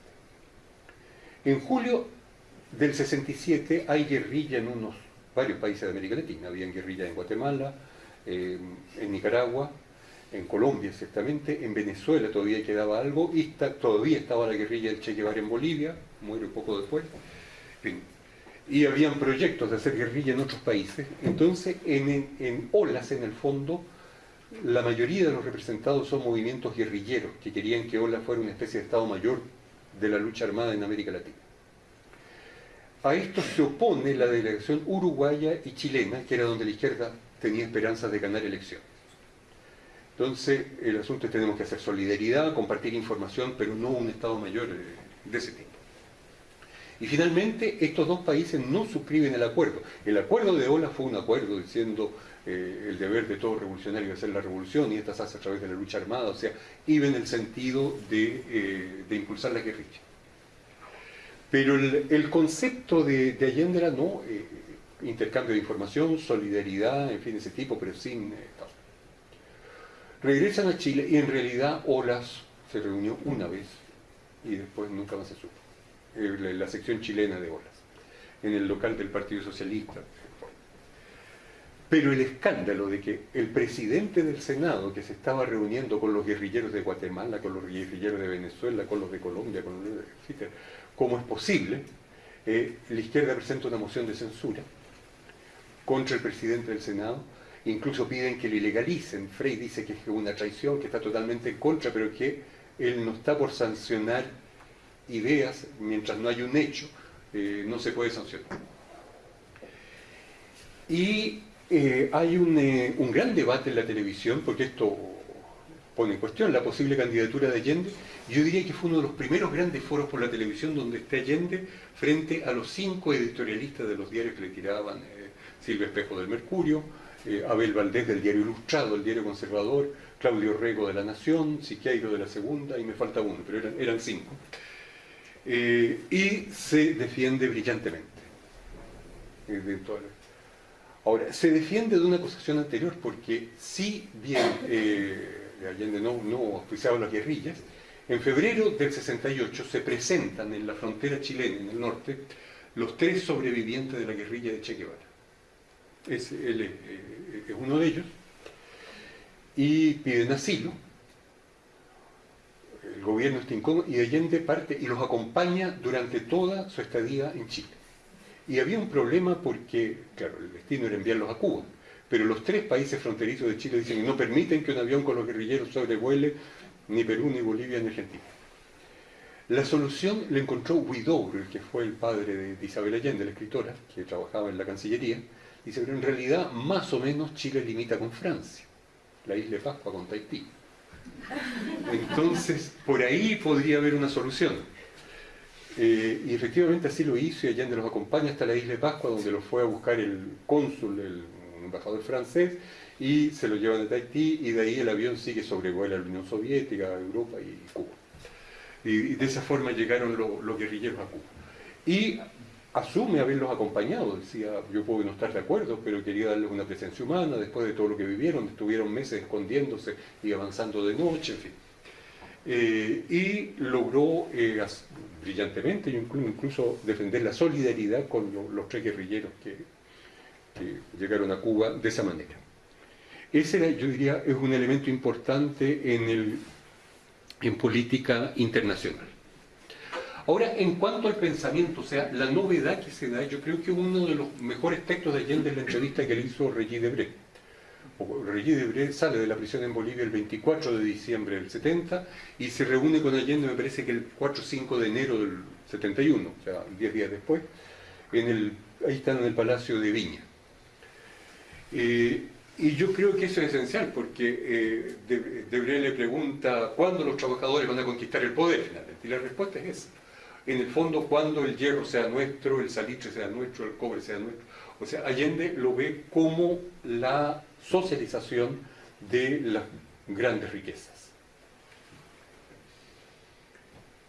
En julio del 67 hay guerrilla en unos varios países de América Latina. Había guerrilla en Guatemala, en Nicaragua, en Colombia exactamente, en Venezuela todavía quedaba algo, y todavía estaba la guerrilla del Che Guevara en Bolivia, muere un poco después. Y habían proyectos de hacer guerrilla en otros países. Entonces, en, en OLAS, en el fondo, la mayoría de los representados son movimientos guerrilleros que querían que OLAS fuera una especie de Estado Mayor de la lucha armada en América Latina. A esto se opone la delegación uruguaya y chilena, que era donde la izquierda tenía esperanzas de ganar elecciones. Entonces, el asunto es que tenemos que hacer solidaridad, compartir información, pero no un Estado mayor eh, de ese tipo. Y finalmente, estos dos países no suscriben el acuerdo. El acuerdo de Ola fue un acuerdo diciendo eh, el deber de todo revolucionario es hacer la revolución y esta se hace a través de la lucha armada, o sea, iba en el sentido de, eh, impulsar la guerrilla. Pero el, concepto de, Allende era no, intercambio de información, solidaridad, en fin, ese tipo, pero sin Regresan a Chile y en realidad Olas se reunió una vez y después nunca más se supo. Eh, la sección chilena de Olas, en el local del Partido Socialista. Pero el escándalo de que el presidente del Senado, que se estaba reuniendo con los guerrilleros de Guatemala, con los guerrilleros de Venezuela, con los de Colombia, con los de... ¿Cómo es posible? Eh, la izquierda presenta una moción de censura contra el presidente del Senado incluso piden que lo ilegalicen. Frey dice que es una traición, que está totalmente en contra, pero que él no está por sancionar ideas mientras no hay un hecho, eh, no se puede sancionar. Y eh, hay eh, un, gran debate en la televisión, porque esto pone en cuestión la posible candidatura de Allende. Yo diría que fue uno de los primeros grandes foros por la televisión donde está Allende frente a los cinco editorialistas de los diarios que le tiraban Silvia Espejo del Mercurio, eh, Abel Valdés del Diario Ilustrado, el Diario Conservador, Claudio Rego de La Nación, Siqueiro de la Segunda, y me falta uno, pero eran, cinco. Eh, y se defiende brillantemente. Eh, Ahora, se defiende de una acusación anterior porque si bien Allende no, no las guerrillas, en febrero del 68 se presentan en la frontera chilena, en el norte, los tres sobrevivientes de la guerrilla de Che Guevara es, él es, uno de ellos, y piden asilo. El gobierno está incómodo y Allende parte y los acompaña durante toda su estadía en Chile. Y había un problema porque, claro, el destino era enviarlos a Cuba, pero los tres países fronterizos de Chile dicen que no permiten que un avión con los guerrilleros sobrevuele ni Perú, ni Bolivia, ni Argentina. La solución la encontró Huidobro, que fue el padre de Isabel Allende, la escritora, que trabajaba en la Cancillería, Dice, pero en realidad más o menos Chile limita con Francia, la isla de Pascua con Tahití. Entonces, por ahí podría haber una solución. Eh, y efectivamente así lo hizo y Allende los acompaña hasta la isla de Pascua, donde lo fue a buscar el cónsul, el embajador francés, y se lo llevan a Tahití, y de ahí el avión sigue sobrevuela la Unión Soviética, Europa y Cuba. Y, de esa forma llegaron los guerrilleros a Cuba. Y asume haberlos acompañado, decía, yo puedo no estar de acuerdo, pero quería darles una presencia humana después de todo lo que vivieron, estuvieron meses escondiéndose y avanzando de noche, en fin. Eh, y logró eh, brillantemente incluso defender la solidaridad con los tres guerrilleros que, llegaron a Cuba de esa manera. Ese, yo diría, es un elemento importante en, el, en política internacional. Ahora, en cuanto al pensamiento, o sea, la novedad que se da, yo creo que uno de los mejores textos de Allende es la entrevista que le hizo Regis Debré. Regis Debré sale de la prisión en Bolivia el 24 de diciembre del 70 y se reúne con Allende, me parece que el 4 o 5 de enero del 71, o sea, 10 días después, ahí están en el Palacio de Viña. Eh, y yo creo que eso es esencial, porque eh, Debré le pregunta cuándo los trabajadores van a conquistar el poder finalmente, y la respuesta es esa en el fondo cuando el hierro sea nuestro, el salitre sea nuestro, el cobre sea nuestro. O sea, Allende lo ve como la socialización de las grandes riquezas.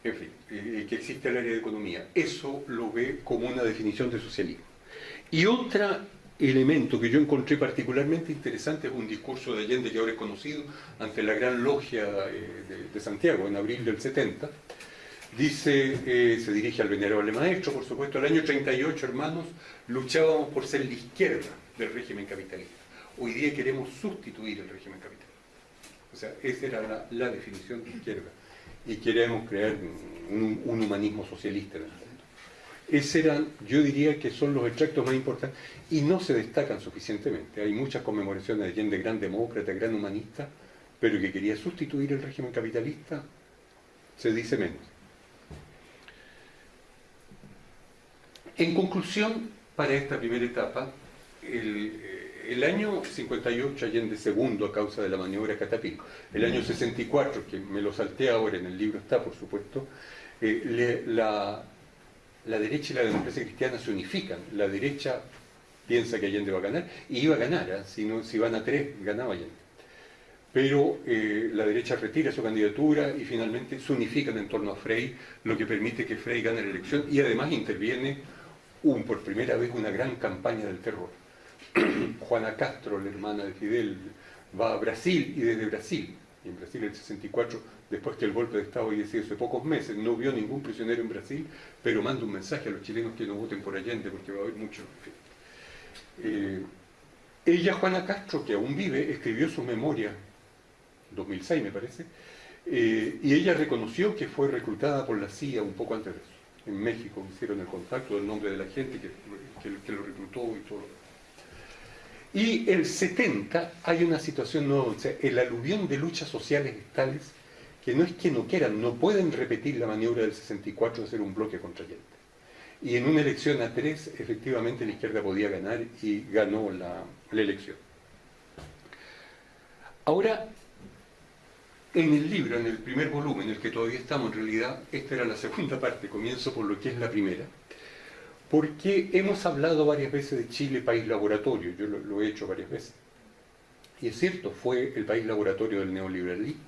en fin, eh, que existe el área de economía. Eso lo ve como una definición de socialismo. Y otro elemento que yo encontré particularmente interesante es un discurso de Allende que ahora es conocido ante la Gran Logia eh, de, Santiago en abril del 70. Dice, eh, se dirige al venerable maestro, por supuesto, el año 38, hermanos, luchábamos por ser la izquierda del régimen capitalista. Hoy día queremos sustituir el régimen capitalista. O sea, esa era la, definición de izquierda. Y queremos crear un, humanismo socialista en el. Esos eran, yo diría que son los extractos más importantes y no se destacan suficientemente. Hay muchas conmemoraciones de gente gran demócrata, gran humanista, pero que quería sustituir el régimen capitalista, se dice menos. En conclusión, para esta primera etapa, el, el año 58 Allende segundo a causa de la maniobra Catapil, el año 64, que me lo salté ahora, en el libro está por supuesto, eh, la, derecha y la democracia cristiana se unifican. La derecha piensa que Allende va a ganar, y iba a ganar, ¿eh? si, no, si van a tres, ganaba Allende. Pero eh, la derecha retira su candidatura y finalmente se unifican en torno a Frey, lo que permite que Frey gane la elección y además interviene un, por primera vez una gran campaña del terror Juana Castro, la hermana de Fidel, va a Brasil y desde Brasil, en Brasil el 64, después que el golpe de Estado sido hace pocos meses, no vio ningún prisionero en Brasil, pero manda un mensaje a los chilenos que no voten por Allende porque va a haber mucho. Eh, ella, Juana Castro, que aún vive, escribió su memoria, 2006 me parece, eh, y ella reconoció que fue reclutada por la CIA un poco antes de eso. En México hicieron el contacto del nombre de la gente que, que lo reclutó y todo. Y el 70 hay una situación nueva, o sea, el aluvión de luchas sociales tales que no es que no quieran, no pueden repetir la maniobra del 64 de hacer un bloque contra Allende. Y en una elección a tres, efectivamente la izquierda podía ganar y ganó la elección. Ahora, en el libro, en el primer volumen, en el que todavía estamos, en realidad, esta era la segunda parte, comienzo por lo que es la primera, porque hemos hablado varias veces de Chile país laboratorio, yo lo, he hecho varias veces. Y es cierto, fue el país laboratorio del neoliberalismo,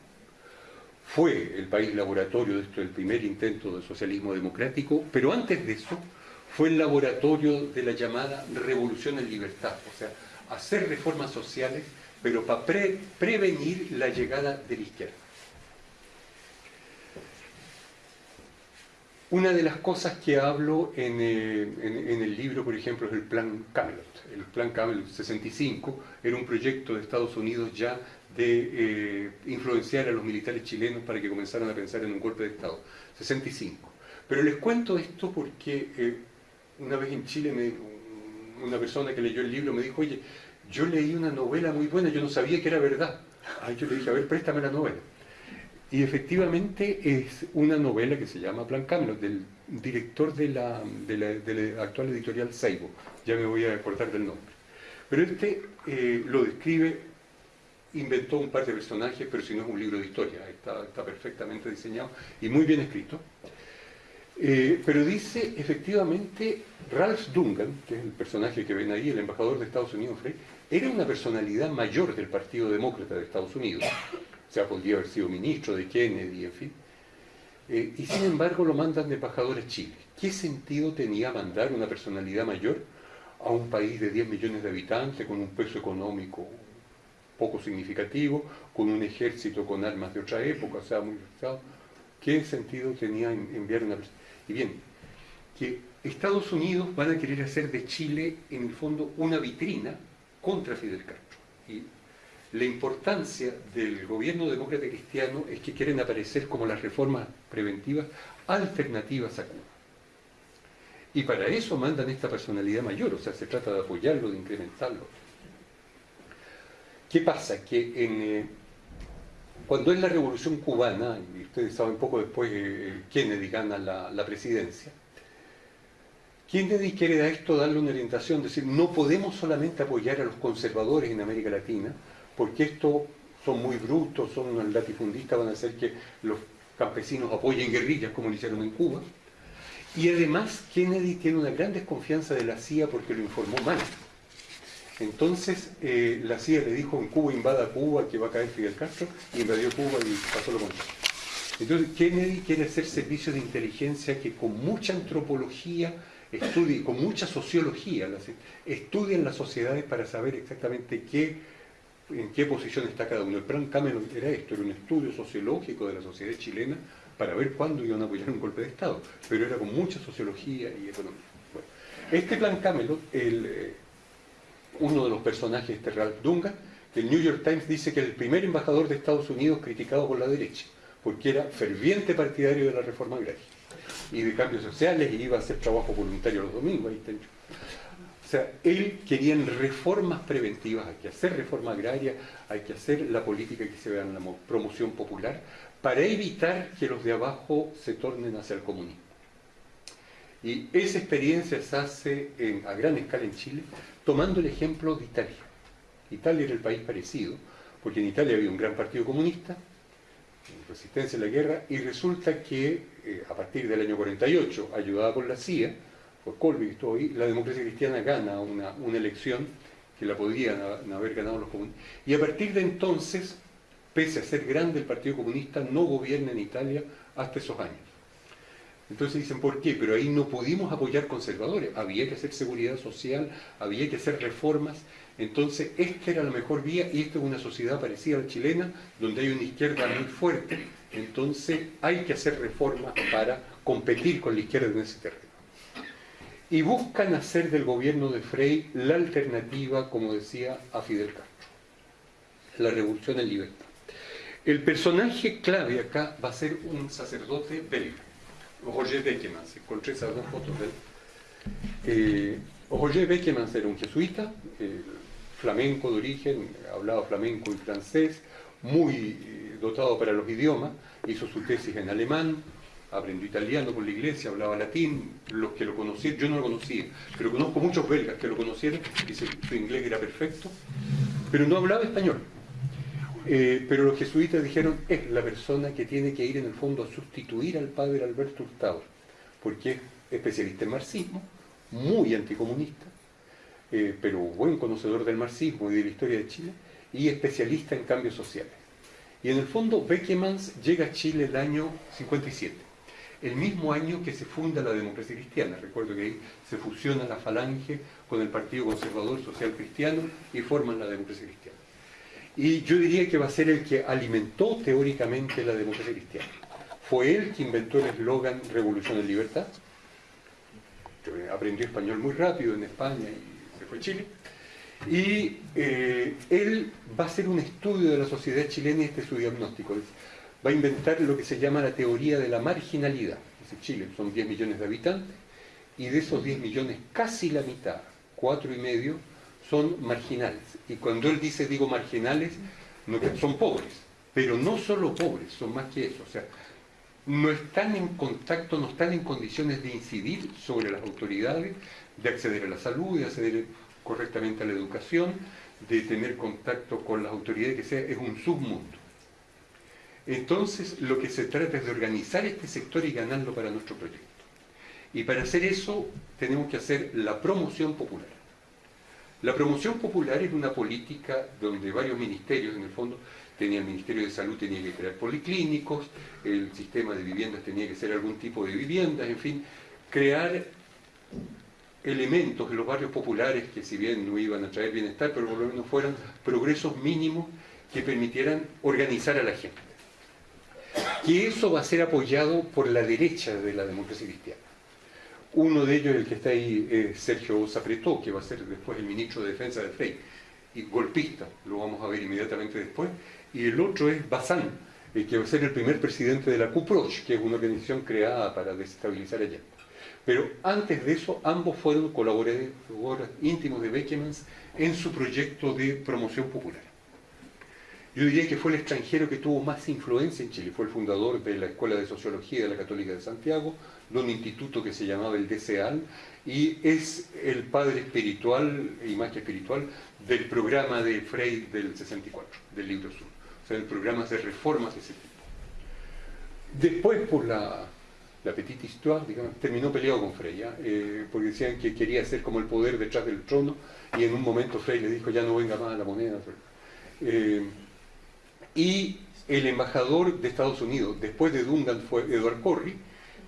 fue el país laboratorio de esto, el primer intento de socialismo democrático, pero antes de eso fue el laboratorio de la llamada revolución en libertad, o sea, hacer reformas sociales, pero para prevenir la llegada de la izquierda. Una de las cosas que hablo eh, en, el libro, por ejemplo, es el Plan Camelot. El Plan Camelot 65 era un proyecto de Estados Unidos ya de eh, influenciar a los militares chilenos para que comenzaran a pensar en un golpe de Estado. 65. Pero les cuento esto porque eh, una vez en Chile una persona que leyó el libro me dijo, oye, yo leí una novela muy buena, yo no sabía que era verdad. Yo le dije, a ver, préstame la novela. Y efectivamente es una novela que se llama Plan Camelot, del director de la, actual editorial Seibo. Ya me voy a acordar del nombre. Pero este eh, lo describe, inventó un par de personajes, pero si no es un libro de historia, está, perfectamente diseñado y muy bien escrito. Eh, pero dice, efectivamente, Ralph Dungan, que es el personaje que ven ahí, el embajador de Estados Unidos, era una personalidad mayor del Partido Demócrata de Estados Unidos o sea, podría haber sido ministro de Kennedy, en fin. Eh, y sin embargo lo mandan de embajador a Chile. ¿Qué sentido tenía mandar una personalidad mayor a un país de 10 millones de habitantes con un peso económico poco significativo, con un ejército con armas de otra época, o sea, muy ¿Qué sentido tenía enviar una persona? Y bien, que Estados Unidos van a querer hacer de Chile, en el fondo, una vitrina contra Fidel Castro. Y la importancia del gobierno demócrata cristiano es que quieren aparecer como las reformas preventivas alternativas a Cuba. Y para eso mandan esta personalidad mayor, o sea, se trata de apoyarlo, de incrementarlo. ¿Qué pasa? Que eh, cuando es la revolución cubana, y ustedes saben poco después que Kennedy gana la, la presidencia, Kennedy quiere a esto darle una orientación, decir, no podemos solamente apoyar a los conservadores en América Latina, porque estos son muy brutos, son latifundistas, van a hacer que los campesinos apoyen guerrillas como lo hicieron en Cuba. Y además Kennedy tiene una gran desconfianza de la CIA porque lo informó mal. Entonces eh, la CIA le dijo en Cuba invada Cuba que va a caer Fidel Castro y invadió Cuba y pasó lo contrario. Entonces Kennedy quiere hacer servicios de inteligencia que con mucha antropología estudien, con mucha sociología, estudien las sociedades para saber exactamente qué, en qué posición está cada uno. El plan Cameron era esto, era un estudio sociológico de la sociedad chilena para ver cuándo iban a apoyar un golpe de Estado, pero era con mucha sociología y economía. este plan Camelot, el, eh, uno de los personajes, este Ralph Dunga, el New York Times dice que el primer embajador de Estados Unidos criticado por la derecha, porque era ferviente partidario de la reforma agraria y de cambios sociales y iba a hacer trabajo voluntario los domingos. Ahí está. O sea, él quería reformas preventivas, hay que hacer reforma agraria, hay que hacer la política que se vea en la promoción popular, para evitar que los de abajo se tornen hacia el comunismo. Y esa experiencia se hace a gran escala en Chile, tomando el ejemplo de Italia. Italia era el país parecido, porque en Italia había un gran partido comunista, resistencia a la guerra, y resulta que eh, a partir del año 48, ayudada por la CIA, por Colby que estuvo ahí, la democracia cristiana gana una, una elección que la podrían haber ganado los comunistas. Y a partir de entonces, pese a ser grande el Partido Comunista, no gobierna en Italia hasta esos años. Entonces dicen, ¿por qué? Pero ahí no pudimos apoyar conservadores, había que hacer seguridad social, había que hacer reformas, entonces, esta era la mejor vía y esta es una sociedad parecida a la chilena, donde hay una izquierda muy fuerte. Entonces, hay que hacer reformas para competir con la izquierda en ese terreno. Y buscan hacer del gobierno de Frey la alternativa, como decía, a Fidel Castro. La revolución en libertad. El personaje clave acá va a ser un sacerdote belga, Roger Beckemans. Dos fotos de él. Eh, Roger Beckemans era un jesuita, eh, flamenco de origen, hablaba flamenco y francés, muy eh, dotado para los idiomas, hizo su tesis en alemán, aprendió italiano por la iglesia, hablaba latín, los que lo conocían, yo no lo conocía, pero conozco muchos belgas que lo conocieron, y su inglés era perfecto, pero no hablaba español. Eh, pero los jesuitas dijeron, es la persona que tiene que ir en el fondo a sustituir al padre Alberto Hurtado, porque es especialista en marxismo, muy anticomunista, eh, pero buen conocedor del marxismo y de la historia de Chile, y especialista en cambios sociales. Y en el fondo, Beckemans llega a Chile el año 57, el mismo año que se funda la democracia cristiana. Recuerdo que ahí se fusiona la falange con el Partido Conservador Social Cristiano y forman la democracia cristiana. Y yo diría que va a ser el que alimentó teóricamente la democracia cristiana. Fue él que inventó el eslogan Revolución en Libertad. Aprendió español muy rápido en España y fue Chile, y eh, él va a hacer un estudio de la sociedad chilena y este es su diagnóstico. Va a inventar lo que se llama la teoría de la marginalidad. Dice Chile, son 10 millones de habitantes, y de esos 10 millones, casi la mitad, cuatro y medio, son marginales. Y cuando él dice, digo marginales, son pobres, pero no solo pobres, son más que eso. O sea, no están en contacto, no están en condiciones de incidir sobre las autoridades, de acceder a la salud, de acceder correctamente a la educación, de tener contacto con las autoridades, que sea, es un submundo. Entonces, lo que se trata es de organizar este sector y ganarlo para nuestro proyecto. Y para hacer eso, tenemos que hacer la promoción popular. La promoción popular es una política donde varios ministerios, en el fondo, tenía el Ministerio de Salud tenía que crear policlínicos, el sistema de viviendas tenía que ser algún tipo de viviendas, en fin, crear elementos en los barrios populares que si bien no iban a traer bienestar, pero por lo menos fueran progresos mínimos que permitieran organizar a la gente. Que eso va a ser apoyado por la derecha de la democracia cristiana. Uno de ellos, el que está ahí, es Sergio Zapretó, que va a ser después el ministro de Defensa del FEI, y golpista, lo vamos a ver inmediatamente después, y el otro es Bazán, el que va a ser el primer presidente de la CUPROCH, que es una organización creada para desestabilizar allá. Pero antes de eso, ambos fueron colaboradores íntimos de Beckemans en su proyecto de promoción popular. Yo diría que fue el extranjero que tuvo más influencia en Chile. Fue el fundador de la Escuela de Sociología de la Católica de Santiago, de un instituto que se llamaba el DCAL, y es el padre espiritual y que espiritual del programa de Frey del 64, del libro Sur. O sea, el programa de reformas de ese tipo. Después, por la la Petite Histoire, digamos, terminó peleado con Frey, eh, porque decían que quería ser como el poder detrás del trono, y en un momento Frey le dijo, ya no venga más a la moneda. Eh, y el embajador de Estados Unidos, después de Dungan, fue Edward Corry.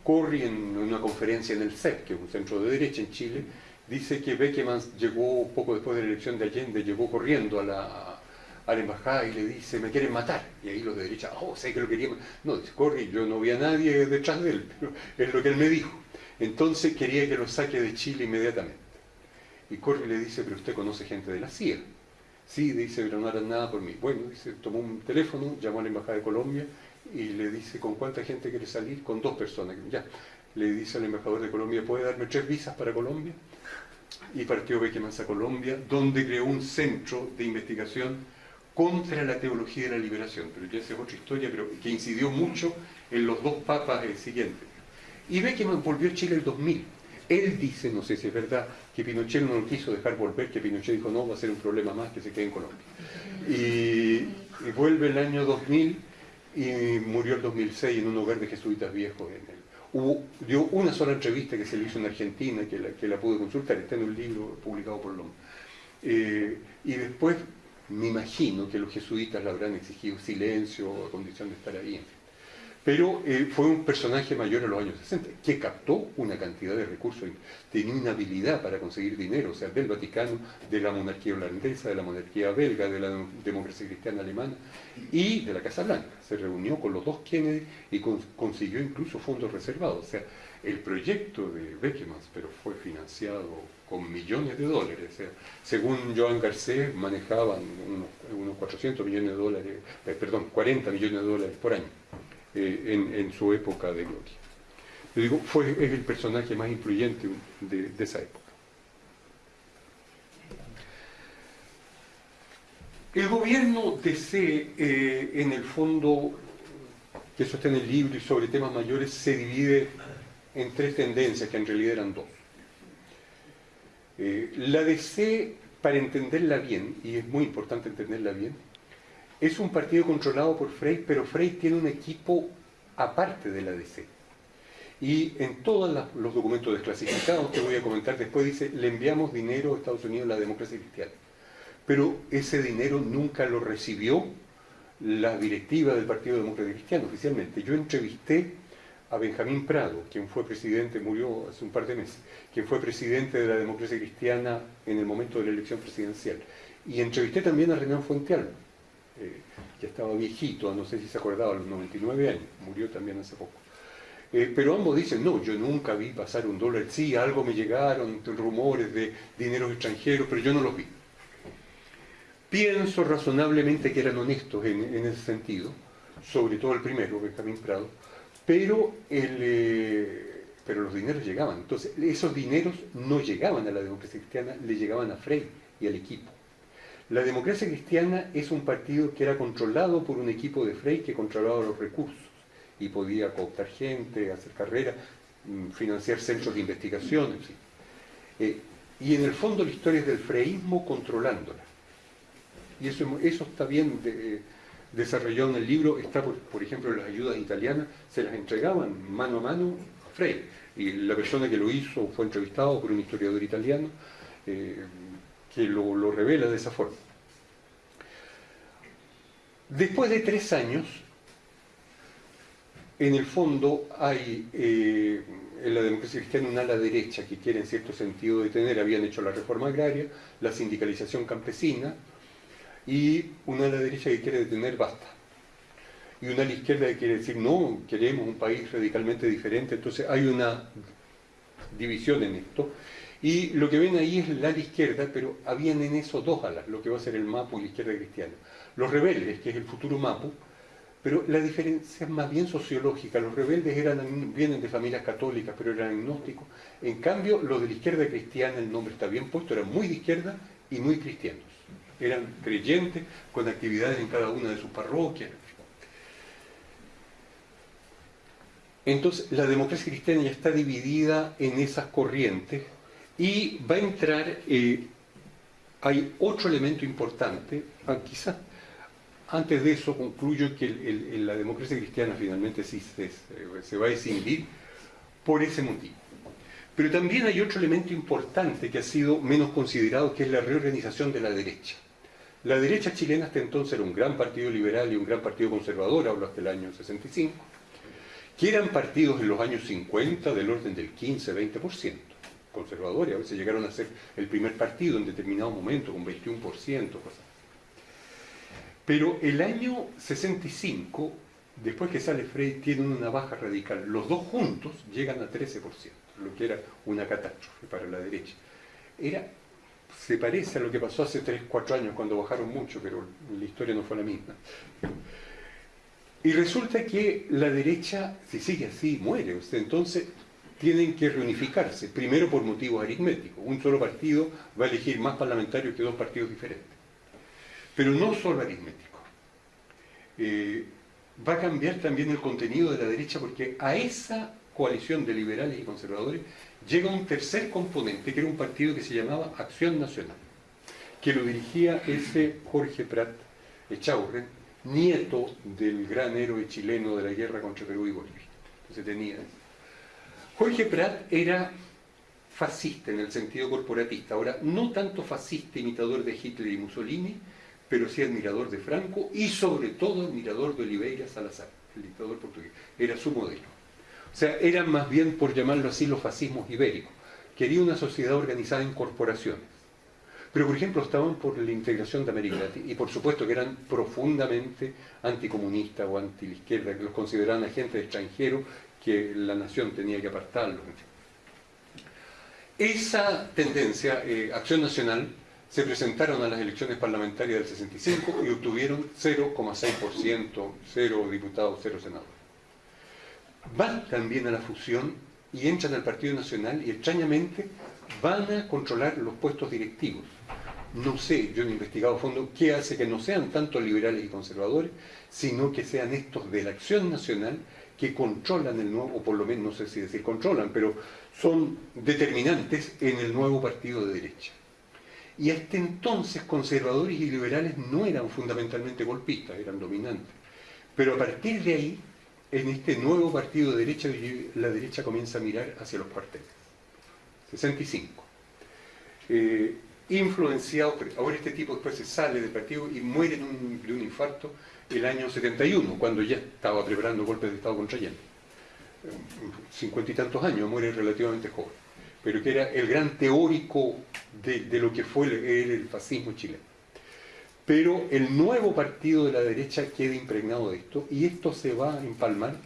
Corry, en una conferencia en el CEP, que es un centro de derecha en Chile, dice que Beckman llegó poco después de la elección de Allende, llegó corriendo a la, a la embajada y le dice, me quieren matar. Y ahí los de derecha, oh, sé que lo querían No, dice, Corry, yo no vi a nadie detrás de él, pero es lo que él me dijo. Entonces quería que lo saque de Chile inmediatamente. Y Corry le dice, pero usted conoce gente de la CIA. Sí, dice, pero no harán nada por mí. Bueno, dice, tomó un teléfono, llamó a la Embajada de Colombia y le dice, ¿con cuánta gente quiere salir? Con dos personas. Ya, le dice al embajador de Colombia, ¿puede darme tres visas para Colombia? Y partió Beckman a Colombia, donde creó un centro de investigación contra la teología de la liberación. Pero ya esa es otra historia, pero que incidió mucho en los dos papas siguientes. Y Beckman volvió a Chile el 2000 él dice, no sé si es verdad, que Pinochet no lo quiso dejar volver, que Pinochet dijo, no, va a ser un problema más que se quede en Colombia. Y, vuelve el año 2000 y murió el 2006 en un hogar de jesuitas viejos. En Hubo, dio una sola entrevista que se le hizo en Argentina, que la, que la pude consultar, está en un libro publicado por LOM. Eh, y después me imagino que los jesuitas le habrán exigido silencio a condición de estar ahí pero eh, fue un personaje mayor en los años 60, que captó una cantidad de recursos, tenía una habilidad para conseguir dinero, o sea, del Vaticano, de la monarquía holandesa, de la monarquía belga, de la democracia cristiana alemana y de la Casa Blanca. Se reunió con los dos Kennedy y consiguió incluso fondos reservados. O sea, el proyecto de Beckman, pero fue financiado con millones de dólares. O sea, según Joan Garcés, manejaban unos, 400 millones de dólares, eh, perdón, 40 millones de dólares por año. Eh, en, su época de gloria. Yo digo, fue, es el personaje más influyente de, esa época. El gobierno DC, eh, en el fondo, que eso está en el libro y sobre temas mayores, se divide en tres tendencias, que en realidad eran dos. Eh, la DC, para entenderla bien, y es muy importante entenderla bien, es un partido controlado por Frey, pero Frey tiene un equipo aparte de la DC. Y en todos los documentos desclasificados que voy a comentar después dice, le enviamos dinero a Estados Unidos a la democracia cristiana. Pero ese dinero nunca lo recibió la directiva del Partido Demócrata Cristiano oficialmente. Yo entrevisté a Benjamín Prado, quien fue presidente, murió hace un par de meses, quien fue presidente de la democracia cristiana en el momento de la elección presidencial. Y entrevisté también a Renan Fuentealba, eh, que estaba viejito, no sé si se acordaba, a los 99 años, murió también hace poco. Eh, pero ambos dicen, no, yo nunca vi pasar un dólar, sí, algo me llegaron, rumores de dinero extranjeros, pero yo no los vi. Pienso razonablemente que eran honestos en, ese sentido, sobre todo el primero, Benjamín Prado, pero, eh, pero los dineros llegaban. Entonces, esos dineros no llegaban a la democracia cristiana, le llegaban a Frey y al equipo. La democracia cristiana es un partido que era controlado por un equipo de Frey que controlaba los recursos y podía cooptar gente, hacer carrera, mm, financiar centros de investigación, en eh, y en el fondo la historia es del freísmo controlándola. Y eso, eso está bien desarrollado en el libro, está por, por ejemplo las ayudas italianas, se las entregaban mano a mano a Frey. Y la persona que lo hizo fue entrevistado por un historiador italiano. Eh, que lo, revela de esa forma. Después de tres años, en el fondo hay eh, en la democracia cristiana una ala derecha que quiere en cierto sentido detener, habían hecho la reforma agraria, la sindicalización campesina, y una ala derecha que quiere detener basta. Y una ala izquierda que quiere decir, no, queremos un país radicalmente diferente, entonces hay una división en esto, y lo que ven ahí es la ala izquierda, pero habían en eso dos alas, lo que va a ser el MAPU y la izquierda cristiana. Los rebeldes, que es el futuro MAPU, pero la diferencia es más bien sociológica. Los rebeldes eran, vienen de familias católicas, pero eran agnósticos. En cambio, los de la izquierda cristiana, el nombre está bien puesto, eran muy de izquierda y muy cristianos. Eran creyentes con actividades en cada una de sus parroquias. Entonces, la democracia cristiana ya está dividida en esas corrientes y va a entrar, eh, hay otro elemento importante, ah, quizás antes de eso concluyo que la democracia cristiana finalmente sí se, va a escindir por ese motivo. Pero también hay otro elemento importante que ha sido menos considerado, que es la reorganización de la derecha. La derecha chilena hasta entonces era un gran partido liberal y un gran partido conservador, hablo hasta el año 65, que eran partidos en los años 50 del orden del 15-20%, conservadores, a veces llegaron a ser el primer partido en determinado momento, con 21%, cosas. Pero el año 65, después que sale Frey, tienen una baja radical. Los dos juntos llegan a 13%, lo que era una catástrofe para la derecha. Era se parece a lo que pasó hace 3, 4 años cuando bajaron mucho, pero la historia no fue la misma. Y resulta que la derecha, si sigue así, muere. Entonces tienen que reunificarse, primero por motivos aritméticos. Un solo partido va a elegir más parlamentarios que dos partidos diferentes. Pero no solo aritmético. Eh, va a cambiar también el contenido de la derecha porque a esa coalición de liberales y conservadores llega un tercer componente, que era un partido que se llamaba Acción Nacional, que lo dirigía ese Jorge Prat Echaurren, nieto del gran héroe chileno de la guerra contra Perú y Bolivia. Entonces tenía... Jorge Prat era fascista en el sentido corporatista, ahora no tanto fascista imitador de Hitler y Mussolini, pero sí admirador de Franco y sobre todo admirador de Oliveira Salazar, el dictador portugués. Era su modelo. O sea, eran más bien, por llamarlo así, los fascismos ibéricos. Quería una sociedad organizada en corporaciones. Pero, por ejemplo, estaban por la integración de América Latina y, por supuesto, que eran profundamente anticomunistas o anti la izquierda, que los consideraban agentes extranjeros que la nación tenía que apartarlos. Esa tendencia, eh, Acción Nacional, se presentaron a las elecciones parlamentarias del 65 y obtuvieron 0,6%, 0 diputados, 0 senadores van también a la fusión y entran al Partido Nacional y extrañamente van a controlar los puestos directivos. No sé, yo he investigado a fondo qué hace que no sean tanto liberales y conservadores, sino que sean estos de la acción nacional que controlan el nuevo, o por lo menos no sé si decir controlan, pero son determinantes en el nuevo partido de derecha. Y hasta entonces conservadores y liberales no eran fundamentalmente golpistas, eran dominantes. Pero a partir de ahí en este nuevo partido de derecha, la derecha comienza a mirar hacia los cuarteles. 65. Eh, influenciado, ahora este tipo después se sale del partido y muere de un infarto el año 71, cuando ya estaba preparando golpes de Estado contra Allende. Cincuenta y tantos años, muere relativamente joven, pero que era el gran teórico de, lo que fue el fascismo chileno pero el nuevo partido de la derecha queda impregnado de esto y esto se va a empalmar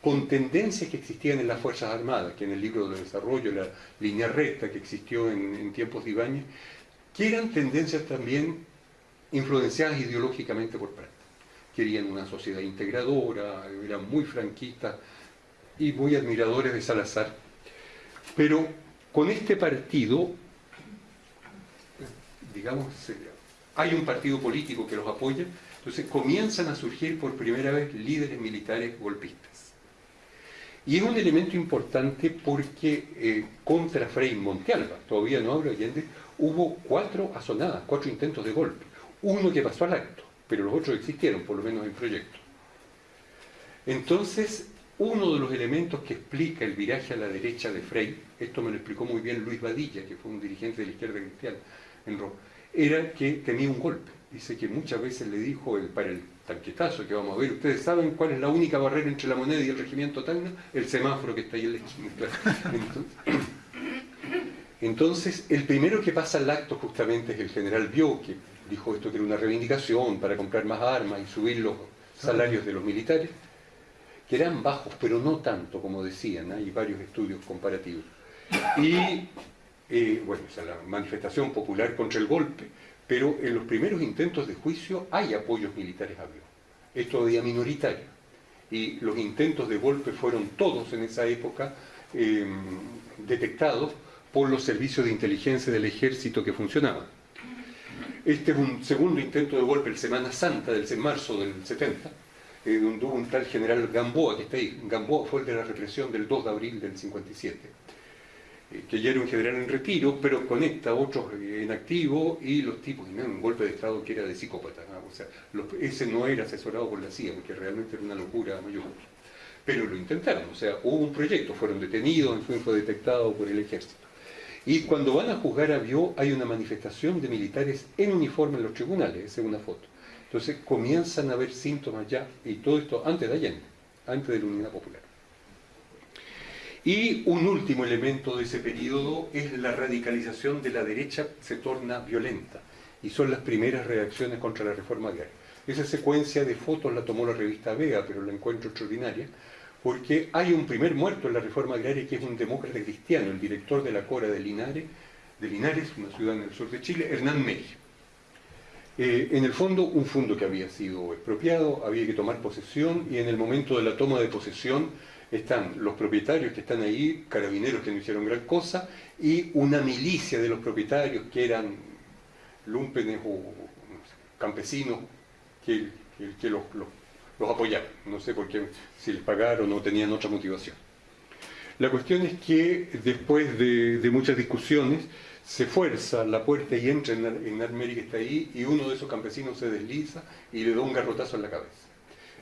con tendencias que existían en las Fuerzas Armadas, que en el libro de desarrollo, la línea recta que existió en, tiempos de Ibáñez, que eran tendencias también influenciadas ideológicamente por Prat. Querían una sociedad integradora, eran muy franquistas y muy admiradores de Salazar. Pero con este partido, digamos, hay un partido político que los apoya, entonces comienzan a surgir por primera vez líderes militares golpistas. Y es un elemento importante porque eh, contra Frei Montealba, todavía no hablo Allende, hubo cuatro asonadas, cuatro intentos de golpe. Uno que pasó al acto, pero los otros existieron, por lo menos en proyecto. Entonces, uno de los elementos que explica el viraje a la derecha de Frey, esto me lo explicó muy bien Luis Badilla, que fue un dirigente de la izquierda cristiana en Roma, era que tenía un golpe. Dice que muchas veces le dijo el, para el tanquetazo que vamos a ver, ustedes saben cuál es la única barrera entre la moneda y el regimiento Tacna, el semáforo que está ahí en la esquina. Entonces, el primero que pasa al acto justamente es el general Bio, que dijo esto que era una reivindicación para comprar más armas y subir los salarios de los militares, que eran bajos, pero no tanto como decían, hay varios estudios comparativos. Y eh, bueno, o la manifestación popular contra el golpe, pero en los primeros intentos de juicio hay apoyos militares a Bio. Es todavía minoritario. Y los intentos de golpe fueron todos en esa época em, detectados por los servicios de inteligencia del ejército que funcionaban. Este es un segundo intento de golpe, el Semana Santa del marzo del 70, eh, donde hubo un tal general Gamboa, que está ahí. Gamboa fue el de la represión del 2 de abril del 57 eh, que ya era un general en retiro, pero conecta a otros en activo y los tipos, un golpe de Estado que era de psicópata. O sea, ese no era asesorado por la CIA, porque realmente era una locura mayor. Pero lo intentaron, o sea, hubo un proyecto, fueron detenidos, fue detectado por el ejército. Y cuando van a juzgar a Bió hay una manifestación de militares en uniforme en los tribunales, es una foto. Entonces comienzan a haber síntomas ya, y todo esto antes de Allende, antes de la Unidad Popular. Y un último elemento de ese periodo es la radicalización de la derecha se torna violenta y son las primeras reacciones contra la reforma agraria. Esa secuencia de fotos la tomó la revista Vega, pero la encuentro extraordinaria, porque hay un primer muerto en la reforma agraria que es un demócrata cristiano, el director de la Cora de Linares, de Linares, una ciudad en el sur de Chile, Hernán Mejía. Eh, en el fondo, un fondo que había sido expropiado, había que tomar posesión y en el momento de la toma de posesión están los propietarios que están ahí, carabineros que no hicieron gran cosa, y una milicia de los propietarios que eran lumpenes o campesinos que, los, apoyaron. No sé por qué, si les pagaron o tenían otra motivación. La cuestión es que después de, muchas discusiones se fuerza la puerta y entra en, en que está ahí y uno de esos campesinos se desliza y le da un garrotazo en la cabeza.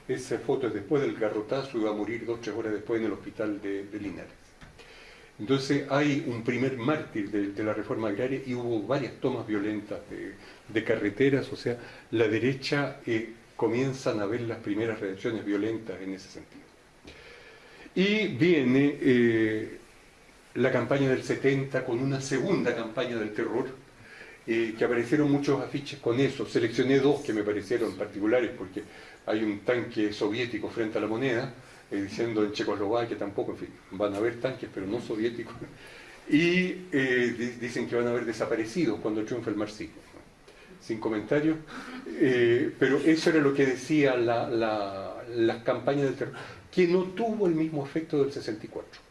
Esa foto es después del garrotazo y va a morir dos o tres horas después en el hospital de, Linares. Entonces hay un primer mártir de, la reforma agraria y hubo varias tomas violentas de, carreteras, o sea, la derecha eh, comienzan a ver las primeras reacciones violentas en ese sentido. Y viene eh, la campaña del 70 con una segunda campaña del terror, eh, que aparecieron muchos afiches con eso. Seleccioné dos que me parecieron particulares porque hay un tanque soviético frente a la moneda, eh, diciendo en Checoslovaquia tampoco, en fin, van a haber tanques, pero no soviéticos, y dicen que van a haber desaparecido cuando triunfe el marxismo. Sin comentarios, eh, pero eso era lo que decía la, la campaña del terror, que no tuvo el mismo efecto del 64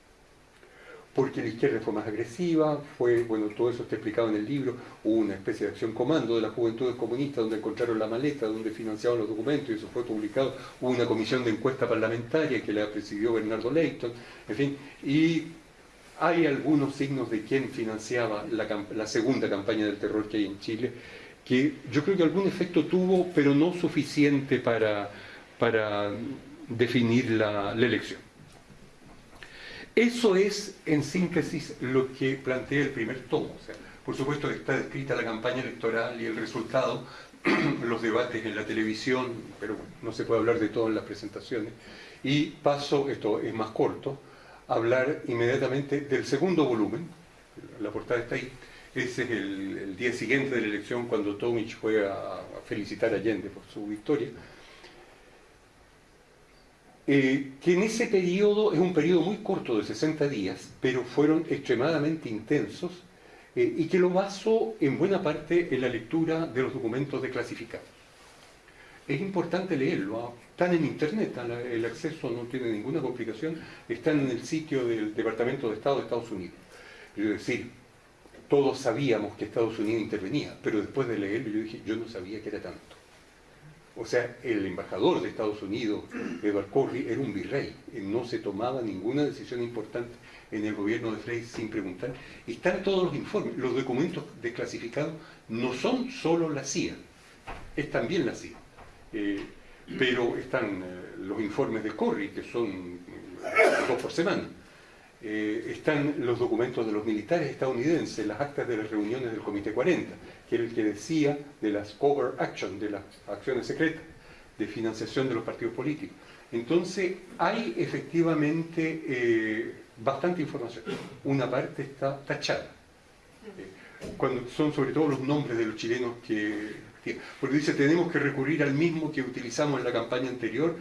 porque la izquierda fue más agresiva, fue, bueno, todo eso está explicado en el libro, hubo una especie de acción comando de las juventudes comunistas donde encontraron la maleta, donde financiaban los documentos y eso fue publicado, hubo una comisión de encuesta parlamentaria que la presidió Bernardo Leighton, en fin, y hay algunos signos de quién financiaba la, segunda campaña del terror que hay en Chile, que yo creo que algún efecto tuvo, pero no suficiente para, para definir la elección. Eso es, en síntesis, lo que plantea el primer tomo. Por supuesto que está descrita la campaña electoral y el resultado, los debates en la televisión, pero no se puede hablar de todo en las presentaciones. Y paso, esto es más corto, a hablar inmediatamente del segundo volumen, la portada está ahí, ese es el, día siguiente de la elección cuando Tomich fue a felicitar a Allende por su victoria, eh, que en ese periodo, es un periodo muy corto de 60 días, pero fueron extremadamente intensos, eh, y que lo baso en buena parte en la lectura de los documentos declasificados. Es importante leerlo, ¿ah? están en internet, el acceso no tiene ninguna complicación, están en el sitio del Departamento de Estado de Estados Unidos. Es decir, todos sabíamos que Estados Unidos intervenía, pero después de leerlo yo dije, yo no sabía que era tanto. O sea, el embajador de Estados Unidos, Edward Corry, era un virrey. No se tomaba ninguna decisión importante en el gobierno de Frey sin preguntar. Están todos los informes. Los documentos desclasificados no son solo la CIA, es también la CIA. Eh, pero están eh, los informes de Corry, que son eh, dos por semana. Están los documentos de los militares estadounidenses, las actas de las reuniones del Comité 40 que era el que decía de las cover action, de las acciones secretas, de financiación de los partidos políticos. Entonces, hay efectivamente eh, bastante información. Una parte está tachada. Eh, cuando son sobre todo los nombres de los chilenos que... Porque dice, tenemos que recurrir al mismo que utilizamos en la campaña anterior,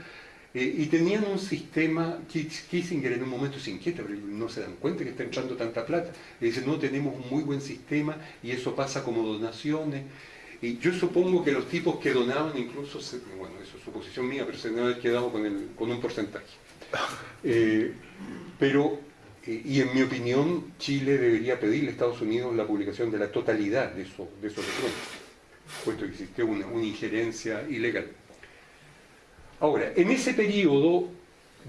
eh, y tenían un sistema, Kissinger en un momento se inquieta, pero no se dan cuenta que está entrando tanta plata. Y dicen, no, tenemos un muy buen sistema y eso pasa como donaciones. Y yo supongo que los tipos que donaban incluso, bueno, eso es suposición mía, pero se deben haber quedado con, el, con un porcentaje. Eh, pero, eh, y en mi opinión, Chile debería pedirle a Estados Unidos la publicación de la totalidad de, eso, de esos documentos, puesto que existe una, una injerencia ilegal. Ahora, en ese periodo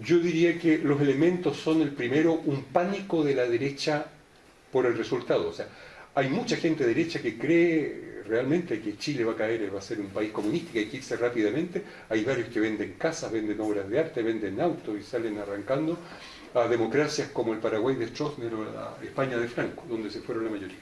yo diría que los elementos son el primero, un pánico de la derecha por el resultado. O sea, hay mucha gente derecha que cree realmente que Chile va a caer, va a ser un país comunista, que hay que irse rápidamente. Hay varios que venden casas, venden obras de arte, venden autos y salen arrancando. a democracias como el Paraguay de Stroessner o la España de Franco, donde se fueron la mayoría.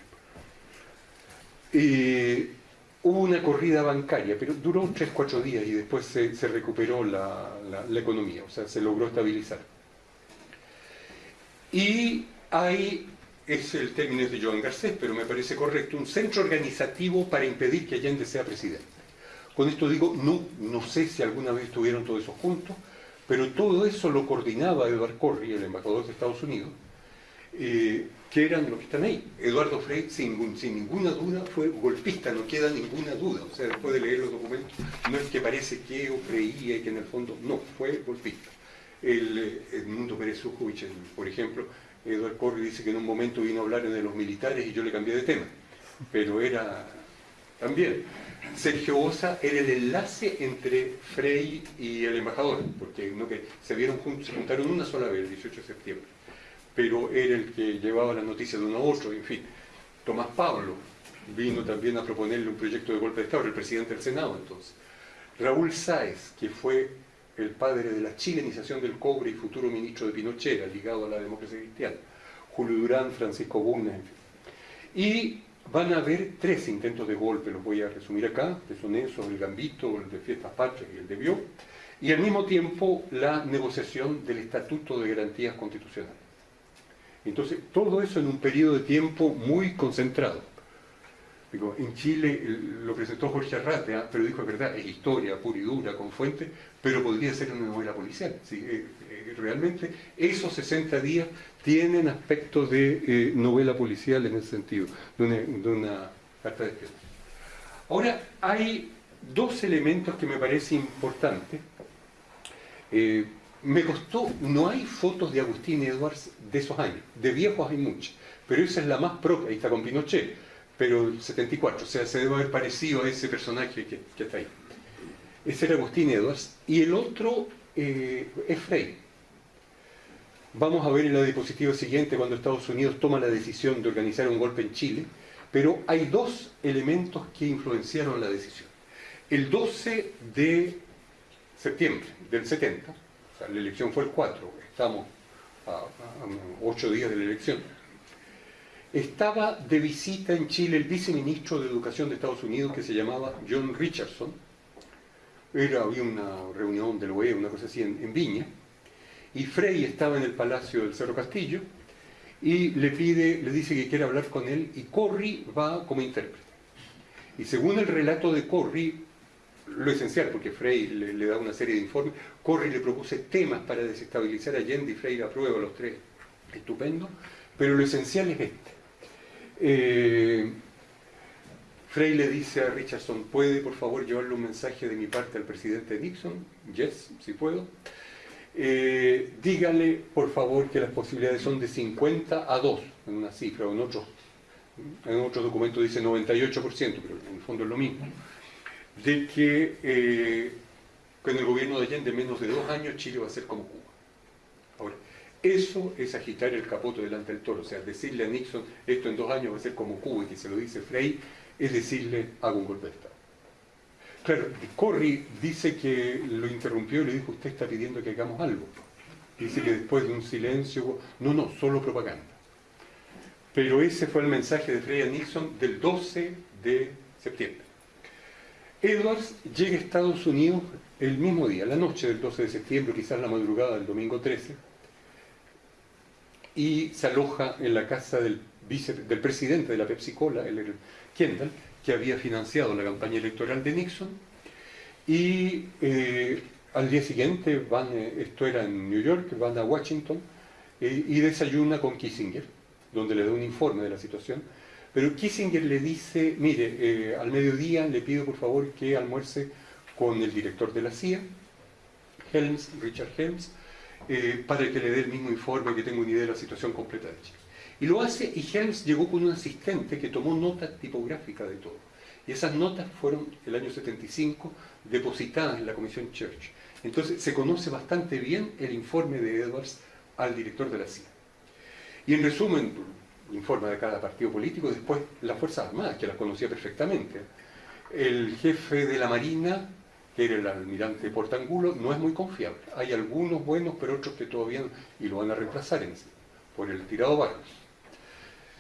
Y hubo una corrida bancaria, pero duró 3-4 días y después se, recuperó la, economía, o sea, se logró estabilizar. Y hay, es el término de Joan Garcés, pero me parece correcto, un centro organizativo para impedir que Allende sea presidente. Con esto digo, no, no sé si alguna vez estuvieron todos esos juntos, pero todo eso lo coordinaba Edward Corry, el embajador de Estados Unidos, eh, que eran los que están ahí. Eduardo Frey, sin, ninguna duda, fue golpista, no queda ninguna duda. O sea, después de leer los documentos, no es que parece que o creía y que en el fondo, no, fue golpista. El, eh, Edmundo Pérez por ejemplo, Eduardo Corri dice que en un momento vino a hablar de los militares y yo le cambié de tema. Pero era también. Sergio Osa era el enlace entre Frey y el embajador, porque no que se vieron juntos, se juntaron una sola vez, el 18 de septiembre pero era el que llevaba las noticias de uno a otro, en fin. Tomás Pablo vino también a proponerle un proyecto de golpe de Estado, el presidente del Senado entonces. Raúl Sáez, que fue el padre de la chilenización del cobre y futuro ministro de Pinochet, ligado a la democracia cristiana. Julio Durán, Francisco Bugna, en fin. Y van a haber tres intentos de golpe, los voy a resumir acá, que son esos, el Gambito, el de Fiestas Patrias y el de Bió, y al mismo tiempo la negociación del Estatuto de Garantías Constitucionales. Entonces, todo eso en un periodo de tiempo muy concentrado. Digo, en Chile lo presentó Jorge Arrate, ¿ah? pero dijo, es verdad, es historia pura y dura, con fuente, pero podría ser una novela policial. Eh, eh, realmente esos 60 días tienen aspecto de eh, novela policial en ese sentido, de una, carta de espionaje. Ahora, hay dos elementos que me parece importantes me costó, no hay fotos de Agustín Edwards de esos años, de viejos hay muchas, pero esa es la más propia, ahí está con Pinochet, pero el 74, o sea, se debe haber parecido a ese personaje que, está ahí. Ese era Agustín Edwards, y el otro eh, es Frey. Vamos a ver en la diapositiva siguiente cuando Estados Unidos toma la decisión de organizar un golpe en Chile, pero hay dos elementos que influenciaron la decisión. El 12 de septiembre del 70, la elección fue el 4, estamos a, 8 días de la elección. Estaba de visita en Chile el viceministro de Educación de Estados Unidos que se llamaba John Richardson. Era, había una reunión del OEA, una cosa así, en, Viña. Y Frey estaba en el Palacio del Cerro Castillo y le pide, le dice que quiere hablar con él y Corry va como intérprete. Y según el relato de Corry, lo esencial, porque Frey le, da una serie de informes, Corri le propuse temas para desestabilizar a Allende y Frey aprueba los tres, estupendo, pero lo esencial es este. Eh, Frey le dice a Richardson, ¿puede por favor llevarle un mensaje de mi parte al presidente Nixon? Yes, si puedo. Eh, dígale por favor que las posibilidades son de 50 a 2, en una cifra, o en otros en otro documento dice 98%, pero en el fondo es lo mismo de que eh, con el gobierno de Allende en menos de dos años Chile va a ser como Cuba. Ahora, eso es agitar el capoto delante del toro, o sea, decirle a Nixon esto en dos años va a ser como Cuba y que se lo dice Frey, es decirle hago un golpe de Estado. Claro, Corry dice que lo interrumpió y le dijo, usted está pidiendo que hagamos algo. Dice que después de un silencio, no, no, solo propaganda. Pero ese fue el mensaje de Frey a Nixon del 12 de septiembre. Edwards llega a Estados Unidos el mismo día, la noche del 12 de septiembre, quizás la madrugada del domingo 13, y se aloja en la casa del, del presidente de la Pepsi Cola, el Kendall, que había financiado la campaña electoral de Nixon, y eh, al día siguiente van, eh, esto era en New York, van a Washington eh, y desayuna con Kissinger, donde le da un informe de la situación, pero Kissinger le dice, mire, eh, al mediodía le pido por favor que almuerce con el director de la CIA, Helms, Richard Helms, eh, para que le dé el mismo informe, que tenga una idea de la situación completa de Chile. Y lo hace, y Helms llegó con un asistente que tomó notas tipográficas de todo. Y esas notas fueron, el año 75, depositadas en la Comisión Church. Entonces se conoce bastante bien el informe de Edwards al director de la CIA. Y en resumen, informa de cada partido político, después las Fuerzas Armadas, que las conocía perfectamente. El jefe de la Marina que era el almirante Portangulo, no es muy confiable. Hay algunos buenos, pero otros que todavía y lo van a reemplazar en sí, por el tirado Barros.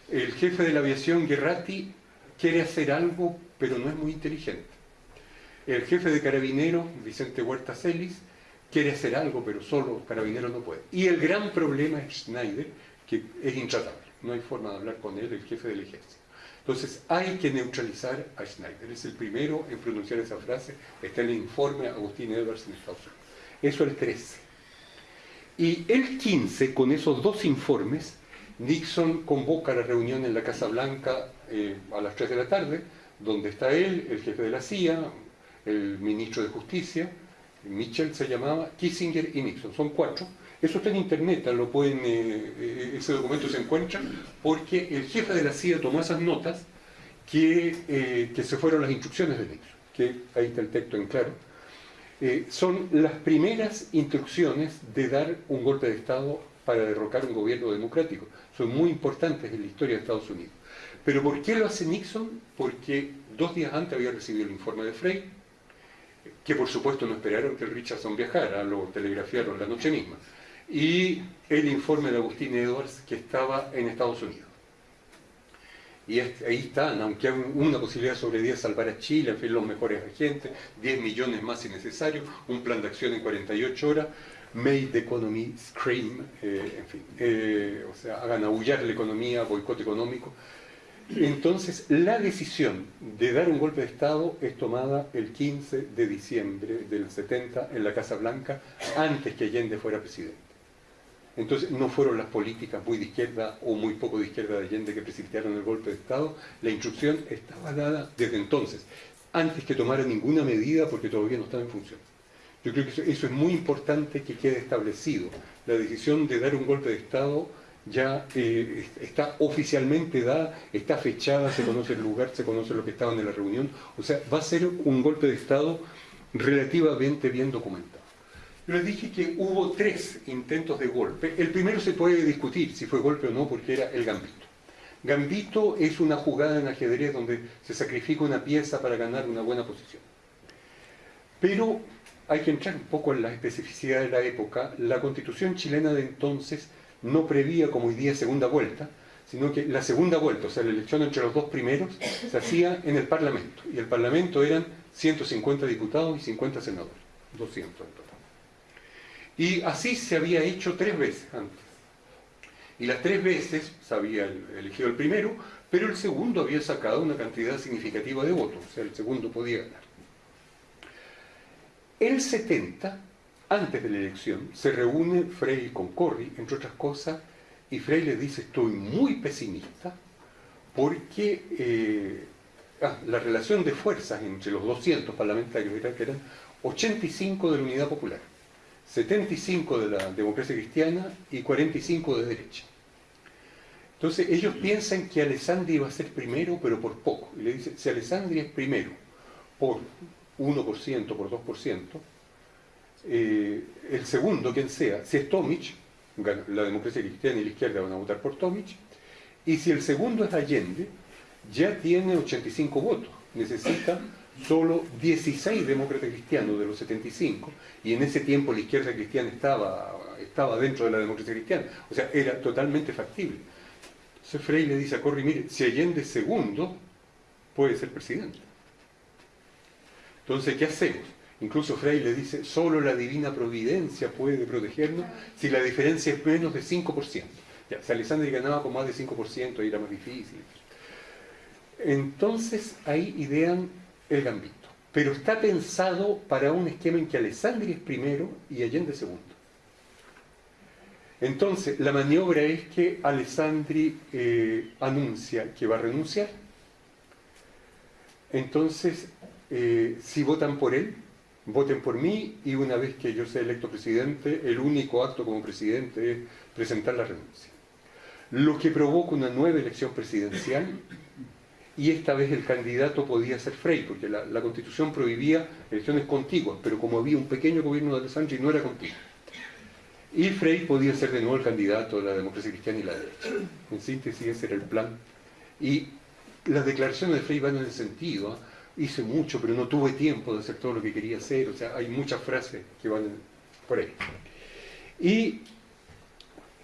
El jefe de la aviación, Guerrati, quiere hacer algo, pero no es muy inteligente. El jefe de carabineros, Vicente Huerta Celis, quiere hacer algo, pero solo carabineros no puede. Y el gran problema es Schneider, que es intratable. No hay forma de hablar con él, el jefe del ejército. Entonces hay que neutralizar a Schneider. Es el primero en pronunciar esa frase. Está en el informe Agustín Edwards en Estados Unidos. Eso el 13. Y el 15, con esos dos informes, Nixon convoca la reunión en la Casa Blanca eh, a las 3 de la tarde, donde está él, el jefe de la CIA, el ministro de Justicia, Mitchell se llamaba, Kissinger y Nixon. Son cuatro eso está en internet, lo pueden, eh, eh, ese documento se encuentra, porque el jefe de la CIA tomó esas notas que, eh, que se fueron las instrucciones de Nixon, que ahí está el texto en claro. son las primeras instrucciones de dar un golpe de Estado para derrocar un gobierno democrático. Son muy importantes en la historia de Estados Unidos. Pero ¿por qué lo hace Nixon? Porque dos días antes había recibido el informe de Frey, que por supuesto no esperaron que Richardson viajara, lo telegrafiaron la noche misma y el informe de Agustín Edwards que estaba en Estados Unidos. Y ahí están, aunque hay una posibilidad sobre 10 salvar a Chile, en fin, los mejores agentes, 10 millones más si necesario, un plan de acción en 48 horas, made the economy scream, eh, en fin, eh, o sea, hagan aullar la economía, boicot económico. Entonces, la decisión de dar un golpe de Estado es tomada el 15 de diciembre del 70 en la Casa Blanca, antes que Allende fuera presidente. Entonces no fueron las políticas muy de izquierda o muy poco de izquierda de Allende que precipitaron el golpe de Estado, la instrucción estaba dada desde entonces, antes que tomara ninguna medida porque todavía no estaba en función. Yo creo que eso, es muy importante que quede establecido. La decisión de dar un golpe de Estado ya eh, está oficialmente dada, está fechada, se conoce el lugar, se conoce lo que estaban en la reunión, o sea, va a ser un golpe de Estado relativamente bien documentado. Yo les dije que hubo tres intentos de golpe. El primero se puede discutir si fue golpe o no porque era el gambito. Gambito es una jugada en ajedrez donde se sacrifica una pieza para ganar una buena posición. Pero hay que entrar un poco en la especificidad de la época. La constitución chilena de entonces no prevía como hoy día segunda vuelta, sino que la segunda vuelta, o sea, la elección entre los dos primeros, se hacía en el Parlamento. Y el Parlamento eran 150 diputados y 50 senadores, 200 en total. Y así se había hecho tres veces antes. Y las tres veces se había elegido el primero, pero el segundo había sacado una cantidad significativa de votos, o sea, el segundo podía ganar. El 70, antes de la elección, se reúne Frey con Corry, entre otras cosas, y Frey le dice, estoy muy pesimista, porque eh, ah, la relación de fuerzas entre los 200 parlamentarios era que eran 85 de la Unidad Popular 75 de la democracia cristiana y 45 de derecha. Entonces ellos piensan que Alessandri va a ser primero, pero por poco. Y le dicen, si Alessandri es primero por 1%, por 2%, eh, el segundo, quien sea, si es Tomic, la democracia cristiana y la izquierda van a votar por Tomic, y si el segundo es Allende, ya tiene 85 votos. Necesita solo 16 demócratas cristianos de los 75, y en ese tiempo la izquierda cristiana estaba, estaba dentro de la democracia cristiana, o sea, era totalmente factible. Entonces Frey le dice a Corri, mire, si Allende segundo, puede ser presidente. Entonces, ¿qué hacemos? Incluso Frey le dice, solo la divina providencia puede protegernos si la diferencia es menos de 5%. Ya, si Alessandri ganaba con más de 5%, ahí era más difícil. Entonces ahí idean el gambito. Pero está pensado para un esquema en que Alessandri es primero y Allende segundo. Entonces, la maniobra es que Alessandri eh, anuncia que va a renunciar. Entonces, eh, si votan por él, voten por mí y una vez que yo sea electo presidente, el único acto como presidente es presentar la renuncia. Lo que provoca una nueva elección presidencial y esta vez el candidato podía ser Frey, porque la, constitución prohibía elecciones contiguas, pero como había un pequeño gobierno de Alessandri no era contiguo. Y Frey podía ser de nuevo el candidato de la democracia cristiana y la derecha. En síntesis ese era el plan. Y las declaraciones de Frey van en el sentido, ¿ah? hice mucho, pero no tuve tiempo de hacer todo lo que quería hacer, o sea, hay muchas frases que van por ahí. Y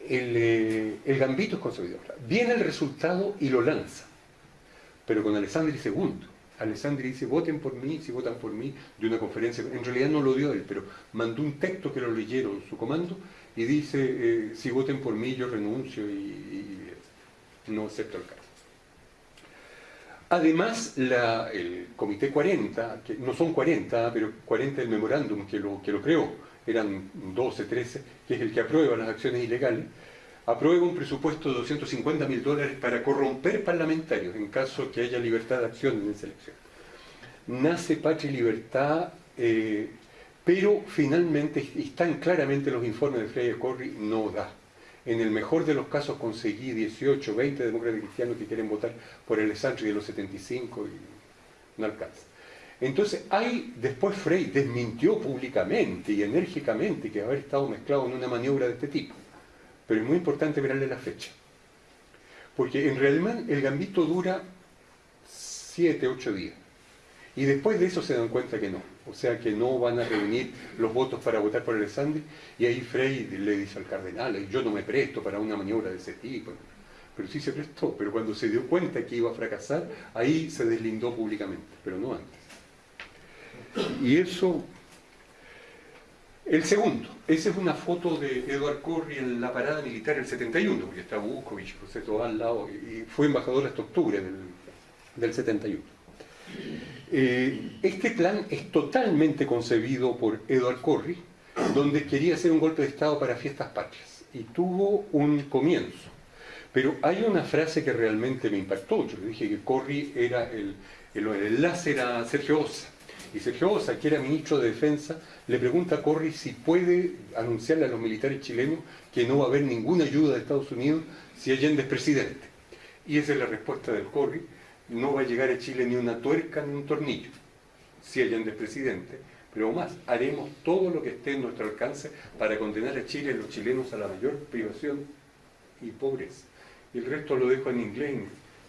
el, eh, gambito es conservador. Viene el resultado y lo lanza, pero con Alessandri II. Alessandri dice, voten por mí, si votan por mí, de una conferencia. En realidad no lo dio él, pero mandó un texto que lo leyeron su comando y dice, eh, si voten por mí, yo renuncio y, no acepto el cargo. Además, el Comité 40, que no son 40, pero 40 el memorándum que lo, que lo creó, eran 12, 13, que es el que aprueba las acciones ilegales, aprueba un presupuesto de 250 mil dólares para corromper parlamentarios en caso que haya libertad de acción en esa elección. Nace Patria y Libertad, eh, pero finalmente, y están claramente los informes de Freire Corri, no da. En el mejor de los casos conseguí 18, 20 demócratas cristianos que quieren votar por el Sánchez de los 75 y no alcanza. Entonces, hay, después Frey desmintió públicamente y enérgicamente que haber estado mezclado en una maniobra de este tipo. Pero es muy importante verle la fecha. Porque en realidad el gambito dura 7, 8 días. Y después de eso se dan cuenta que no. O sea que no van a reunir los votos para votar por Alessandri. Y ahí Frey le dice al cardenal, yo no me presto para una maniobra de ese tipo. Pero sí se prestó. Pero cuando se dio cuenta que iba a fracasar, ahí se deslindó públicamente, pero no antes. Y eso... El segundo, esa es una foto de Eduard Corri en la parada militar del 71, porque está Buscovich, José todo al lado, y fue embajador hasta octubre del, del 71. Eh, este plan es totalmente concebido por Edward Corry, donde quería hacer un golpe de Estado para fiestas patrias, y tuvo un comienzo. Pero hay una frase que realmente me impactó. Yo dije que Corry era el, el, el enlace a Sergio Osa. Y Sergio Osa, que era ministro de Defensa, le pregunta a Corry si puede anunciarle a los militares chilenos que no va a haber ninguna ayuda de Estados Unidos si Allende es presidente. Y esa es la respuesta del Corry no va a llegar a Chile ni una tuerca ni un tornillo, si Allende es presidente. Pero más, haremos todo lo que esté en nuestro alcance para condenar a Chile y los chilenos a la mayor privación y pobreza. Y el resto lo dejo en inglés.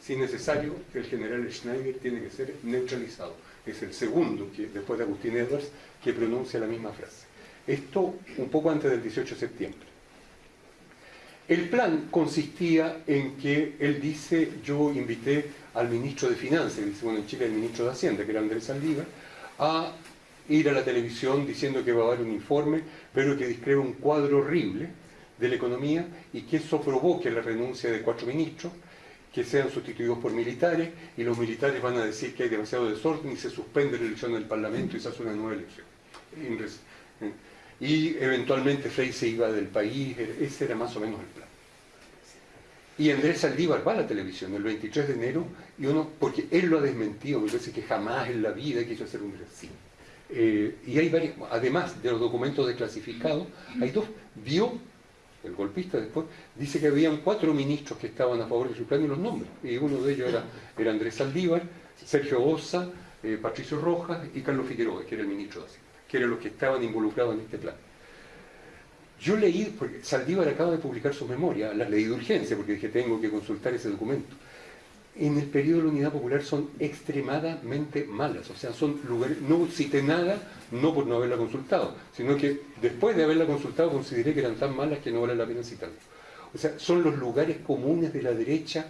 Si necesario, el general Schneider tiene que ser neutralizado. Es el segundo, que, después de Agustín Edwards, que pronuncia la misma frase. Esto un poco antes del 18 de septiembre. El plan consistía en que él dice, yo invité al ministro de Finanzas, dice, bueno, en Chile el ministro de Hacienda, que era Andrés Saldívar, a ir a la televisión diciendo que va a dar un informe, pero que describe un cuadro horrible de la economía y que eso provoque la renuncia de cuatro ministros, que sean sustituidos por militares, y los militares van a decir que hay demasiado desorden y se suspende la elección del Parlamento y se hace una nueva elección. Y eventualmente Frey se iba del país, ese era más o menos el plan. Y Andrés Saldívar va a la televisión el 23 de enero, y uno, porque él lo ha desmentido, me parece que jamás en la vida quiso hacer un así. Eh, y hay varios, además de los documentos desclasificados, hay dos, vio, el golpista después, dice que habían cuatro ministros que estaban a favor de su plan y los nombres, y uno de ellos era, Andrés Saldívar, Sergio Osa, eh, Patricio Rojas y Carlos Figueroa, que era el ministro de Hacienda, que eran los que estaban involucrados en este plan. Yo leí, porque Saldívar acaba de publicar su memoria, la leí de urgencia, porque dije, tengo que consultar ese documento. En el periodo de la Unidad Popular son extremadamente malas, o sea, son lugares, no cité nada, no por no haberla consultado, sino que después de haberla consultado consideré que eran tan malas que no vale la pena citarlo. O sea, son los lugares comunes de la derecha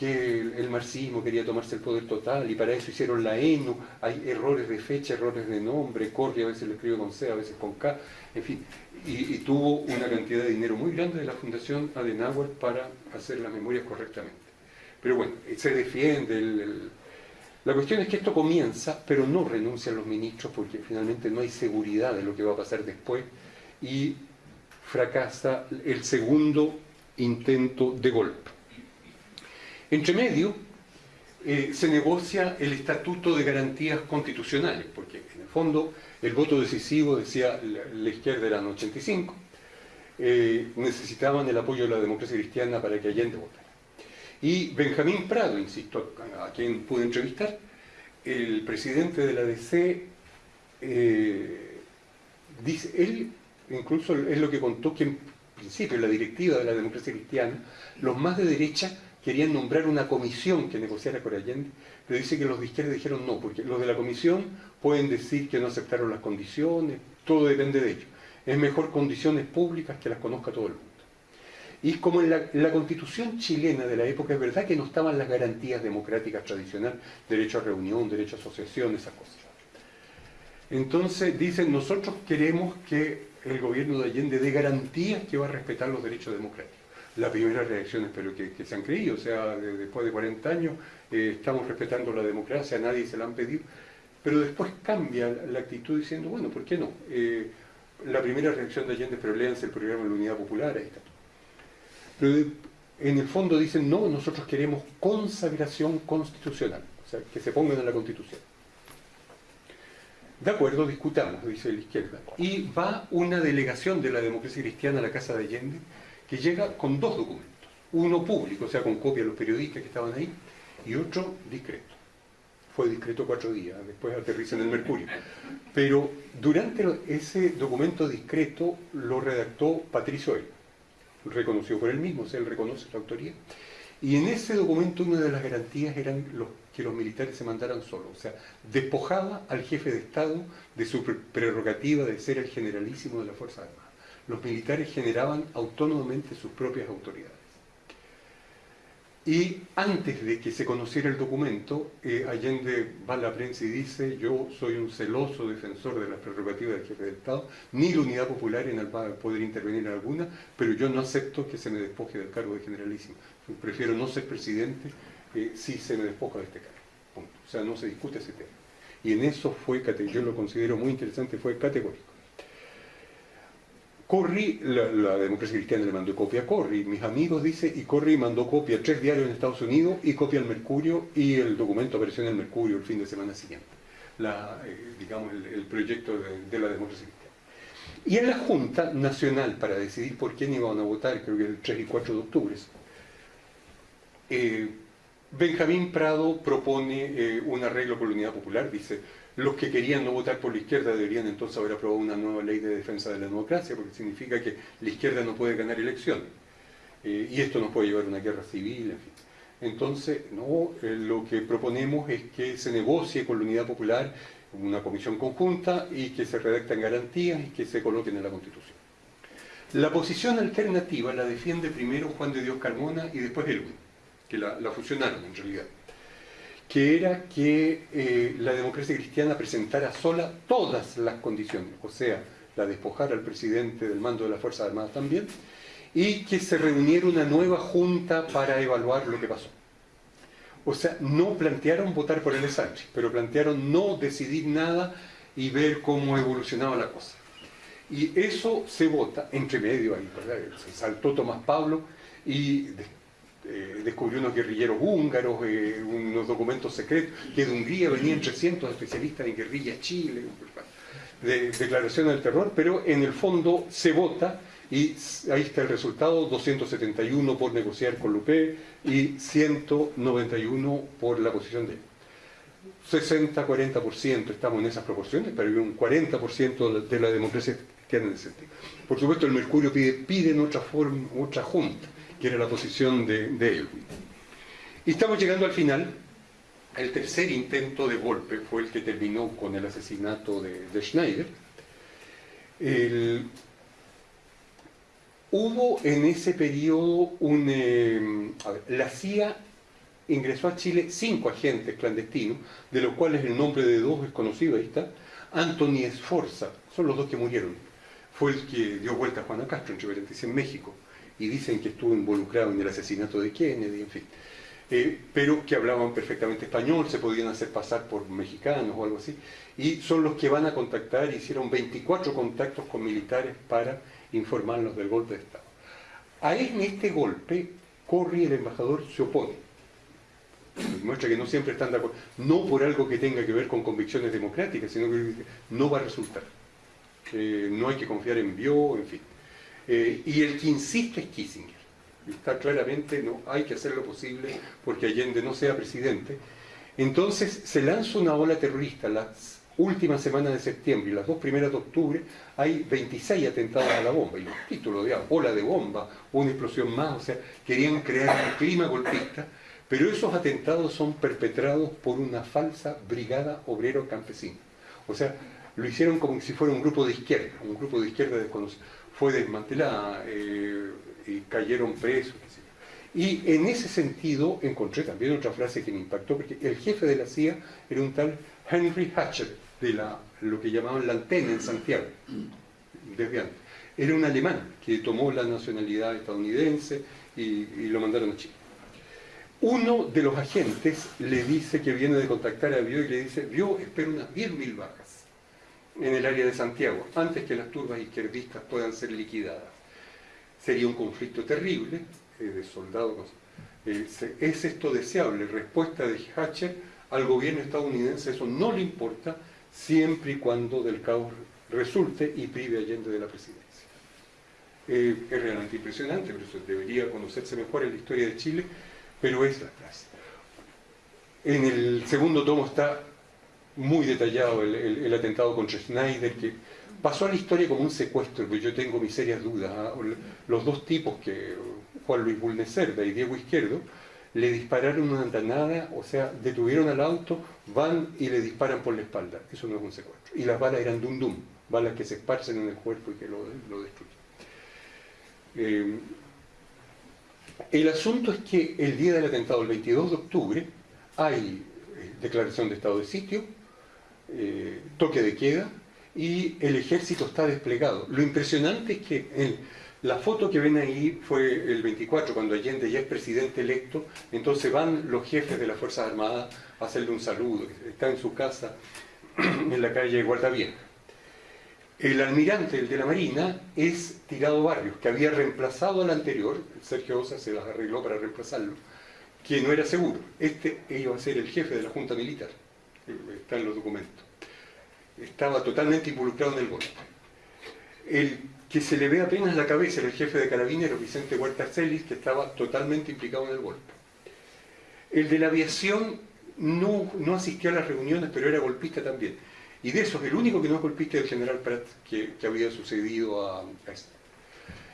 que el, marxismo quería tomarse el poder total y para eso hicieron la ENU, hay errores de fecha, errores de nombre, Corri a veces lo escribe con C, a veces con K, en fin, y, tuvo una cantidad de dinero muy grande de la Fundación Adenauer para hacer las memorias correctamente. Pero bueno, se defiende. La cuestión es que esto comienza, pero no renuncian los ministros porque finalmente no hay seguridad de lo que va a pasar después y fracasa el segundo intento de golpe. Entre medio, eh, se negocia el Estatuto de Garantías Constitucionales, porque en el fondo el voto decisivo, decía la, izquierda eran 85, eh, necesitaban el apoyo de la democracia cristiana para que Allende votara. Y Benjamín Prado, insisto, a, quien pude entrevistar, el presidente de la DC, eh, dice, él incluso es lo que contó que en principio la directiva de la democracia cristiana, los más de derecha querían nombrar una comisión que negociara con Allende, pero dice que los de dijeron no, porque los de la comisión pueden decir que no aceptaron las condiciones, todo depende de ellos. Es mejor condiciones públicas que las conozca todo el mundo. Y como en la, constitución chilena de la época es verdad que no estaban las garantías democráticas tradicionales, derecho a reunión, derecho a asociación, esas cosas. Entonces dicen, nosotros queremos que el gobierno de Allende dé garantías que va a respetar los derechos democráticos. La primera reacción espero que, se han creído, o sea, después de 40 años eh, estamos respetando la democracia, nadie se la han pedido, pero después cambia la actitud diciendo, bueno, ¿por qué no? Eh, la primera reacción de Allende, pero léanse el programa de la Unidad Popular, ahí está. Pero en el fondo dicen, no, nosotros queremos consagración constitucional, o sea, que se pongan en la Constitución. De acuerdo, discutamos, dice la izquierda. Y va una delegación de la democracia cristiana a la Casa de Allende que llega con dos documentos. Uno público, o sea, con copia de los periodistas que estaban ahí, y otro discreto. Fue discreto cuatro días, después aterriza en el Mercurio. Pero durante ese documento discreto lo redactó Patricio L. Reconoció por él mismo, o sea, él reconoce la autoría. Y en ese documento una de las garantías eran los, que los militares se mandaran solos, o sea, despojaba al jefe de Estado de su prerrogativa de ser el generalísimo de la Fuerza Armada. Los militares generaban autónomamente sus propias autoridades. Y antes de que se conociera el documento, eh, Allende va a la prensa y dice, yo soy un celoso defensor de las prerrogativas del jefe de Estado, ni la unidad popular en va a poder intervenir en alguna, pero yo no acepto que se me despoje del cargo de generalísimo. Prefiero no ser presidente eh, si se me despoja de este cargo. O sea, no se discute ese tema. Y en eso fue, yo lo considero muy interesante, fue categórico. Corri, la, democracia cristiana le mandó copia a Corri, mis amigos dice, y Corri mandó copia a tres diarios en Estados Unidos y copia al Mercurio y el documento apareció en el Mercurio el fin de semana siguiente, eh, digamos el, proyecto de, la democracia cristiana. Y en la Junta Nacional para decidir por quién iban a votar, creo que el 3 y 4 de octubre, eh, Benjamín Prado propone eh, un arreglo con la Unidad Popular, dice, los que querían no votar por la izquierda deberían entonces haber aprobado una nueva ley de defensa de la democracia, porque significa que la izquierda no puede ganar elecciones. Eh, y esto nos puede llevar a una guerra civil, en fin. Entonces, no, eh, lo que proponemos es que se negocie con la Unidad Popular una comisión conjunta y que se redacten garantías y que se coloquen en la Constitución. La posición alternativa la defiende primero Juan de Dios Carmona y después Elwin, que la, la fusionaron en realidad que era que eh, la democracia cristiana presentara sola todas las condiciones, o sea, la despojara al presidente del mando de las Fuerzas Armadas también, y que se reuniera una nueva junta para evaluar lo que pasó. O sea, no plantearon votar por el Sánchez, pero plantearon no decidir nada y ver cómo evolucionaba la cosa. Y eso se vota entre medio ahí, ¿verdad? Se saltó Tomás Pablo y eh, descubrió unos guerrilleros húngaros, eh, unos documentos secretos, que de Hungría venían 300 especialistas en guerrilla Chile, de declaración del terror, pero en el fondo se vota y ahí está el resultado, 271 por negociar con Lupe y 191 por la posición de él. 60-40% estamos en esas proporciones, pero hay un 40% de la democracia que en ese sentido. Por supuesto el Mercurio pide, piden otra, forma, otra junta, que era la posición de, de Y estamos llegando al final. El tercer intento de golpe fue el que terminó con el asesinato de, Schneider. hubo en ese periodo un... Eh, la CIA ingresó a Chile cinco agentes clandestinos, de los cuales el nombre de dos es conocido, ahí está, Anthony Esforza, son los dos que murieron. Fue el que dio vuelta a Juana Castro en en México y dicen que estuvo involucrado en el asesinato de Kennedy, en fin. Eh, pero que hablaban perfectamente español, se podían hacer pasar por mexicanos o algo así, y son los que van a contactar, hicieron 24 contactos con militares para informarnos del golpe de Estado. A este golpe, Corri, el embajador, se opone. Muestra que no siempre están de acuerdo, no por algo que tenga que ver con convicciones democráticas, sino que no va a resultar. Eh, no hay que confiar en Bio, en fin. Eh, y el que insiste es Kissinger. Está claramente, no, hay que hacer lo posible porque Allende no sea presidente. Entonces se lanza una ola terrorista, la última semana de septiembre y las dos primeras de octubre hay 26 atentados a la bomba, y los títulos de ola de bomba, una explosión más, o sea, querían crear un clima golpista, pero esos atentados son perpetrados por una falsa brigada obrero campesina. O sea, lo hicieron como si fuera un grupo de izquierda, un grupo de izquierda desconocido. Fue desmantelada, eh, y cayeron presos, y en ese sentido encontré también otra frase que me impactó, porque el jefe de la CIA era un tal Henry Hatcher, de la, lo que llamaban la antena en Santiago, desde antes. Era un alemán que tomó la nacionalidad estadounidense y, lo mandaron a Chile. Uno de los agentes le dice que viene de contactar a Bio y le dice, Bio espera unas 10.000 bajas en el área de Santiago, antes que las turbas izquierdistas puedan ser liquidadas. Sería un conflicto terrible, eh, de soldados. Eh, ¿Es esto deseable? Respuesta de Hatcher al gobierno estadounidense, eso no le importa siempre y cuando del caos resulte y prive Allende de la presidencia. Eh, es realmente impresionante, pero eso debería conocerse mejor en la historia de Chile, pero es la frase. En el segundo tomo está muy detallado el, atentado contra Schneider, que pasó a la historia como un secuestro, pero yo tengo mis serias dudas. ¿ah? Los dos tipos que Juan Luis Bulnecerda y Diego Izquierdo, le dispararon una andanada, o sea, detuvieron al auto, van y le disparan por la espalda. Eso no es un secuestro. Y las balas eran dum dum, balas que se esparcen en el cuerpo y que lo, destruyen. Eh, el asunto es que el día del atentado, el 22 de octubre, hay eh, declaración de estado de sitio, eh, toque de queda, y el ejército está desplegado. Lo impresionante es que la foto que ven ahí fue el 24, cuando Allende ya es presidente electo, entonces van los jefes de las Fuerzas Armadas a hacerle un saludo, está en su casa en la calle Guardavieja. El almirante, el de la Marina, es Tirado Barrios, que había reemplazado al anterior, Sergio Osa se las arregló para reemplazarlo, que no era seguro. Este iba a ser el jefe de la Junta Militar, está los documentos. Estaba totalmente involucrado en el golpe. El que se le ve apenas la cabeza el jefe de carabineros, Vicente Huerta Celis, que estaba totalmente implicado en el golpe. El de la aviación no, no asistió a las reuniones, pero era golpista también. Y de esos, el único que no es golpista es el general Pratt, que, había sucedido a, a este.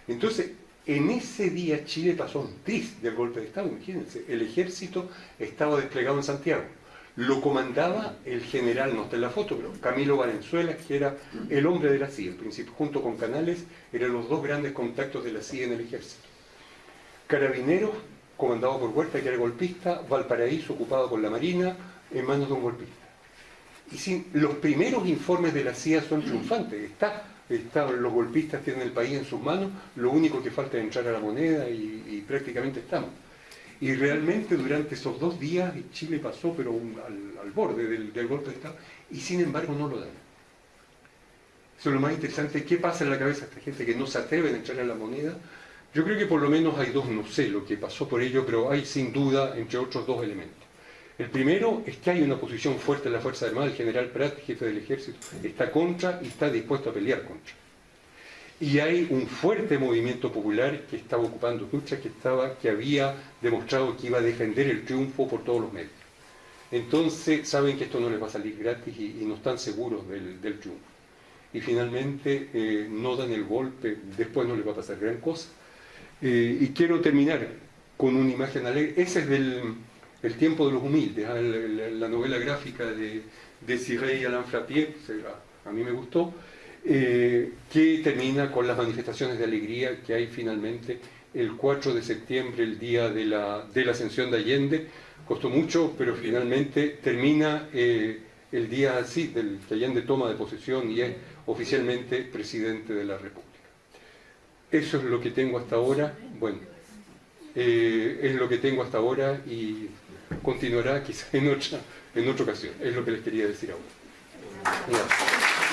Entonces, en ese día Chile pasó un tris del golpe de Estado, imagínense. El ejército estaba desplegado en Santiago lo comandaba el general, no está en la foto, pero Camilo Valenzuela, que era el hombre de la CIA, en principio, junto con Canales, eran los dos grandes contactos de la CIA en el ejército. Carabineros, comandado por Huerta, que era golpista, Valparaíso, ocupado por la Marina, en manos de un golpista. Y sin, los primeros informes de la CIA son triunfantes, está, está, los golpistas tienen el país en sus manos, lo único que falta es entrar a la moneda y, y prácticamente estamos. Y realmente durante esos dos días Chile pasó pero al, borde del, golpe de Estado y sin embargo no lo dan. Eso es lo más interesante. ¿Qué pasa en la cabeza de esta gente que no se atreve a en la moneda? Yo creo que por lo menos hay dos, no sé lo que pasó por ello, pero hay sin duda, entre otros, dos elementos. El primero es que hay una posición fuerte en la Fuerza Armada, el general Prat, jefe del ejército, está contra y está dispuesto a pelear contra y hay un fuerte movimiento popular que estaba ocupando lucha, que, estaba, que había demostrado que iba a defender el triunfo por todos los medios. Entonces saben que esto no les va a salir gratis y, no están seguros del, triunfo. Y finalmente eh, no dan el golpe, después no les va a pasar gran cosa. Eh, y quiero terminar con una imagen alegre. Ese es del el tiempo de los humildes, ¿ah? la, novela gráfica de, de Cyril Alain Frappier, a mí me gustó. Eh, que termina con las manifestaciones de alegría que hay finalmente el 4 de septiembre, el día de la, de la ascensión de Allende. Costó mucho, pero finalmente termina eh, el día así, del que Allende toma de posesión y es oficialmente presidente de la República. Eso es lo que tengo hasta ahora. Bueno, eh, es lo que tengo hasta ahora y continuará quizá en otra, en otra ocasión. Es lo que les quería decir ahora. Gracias.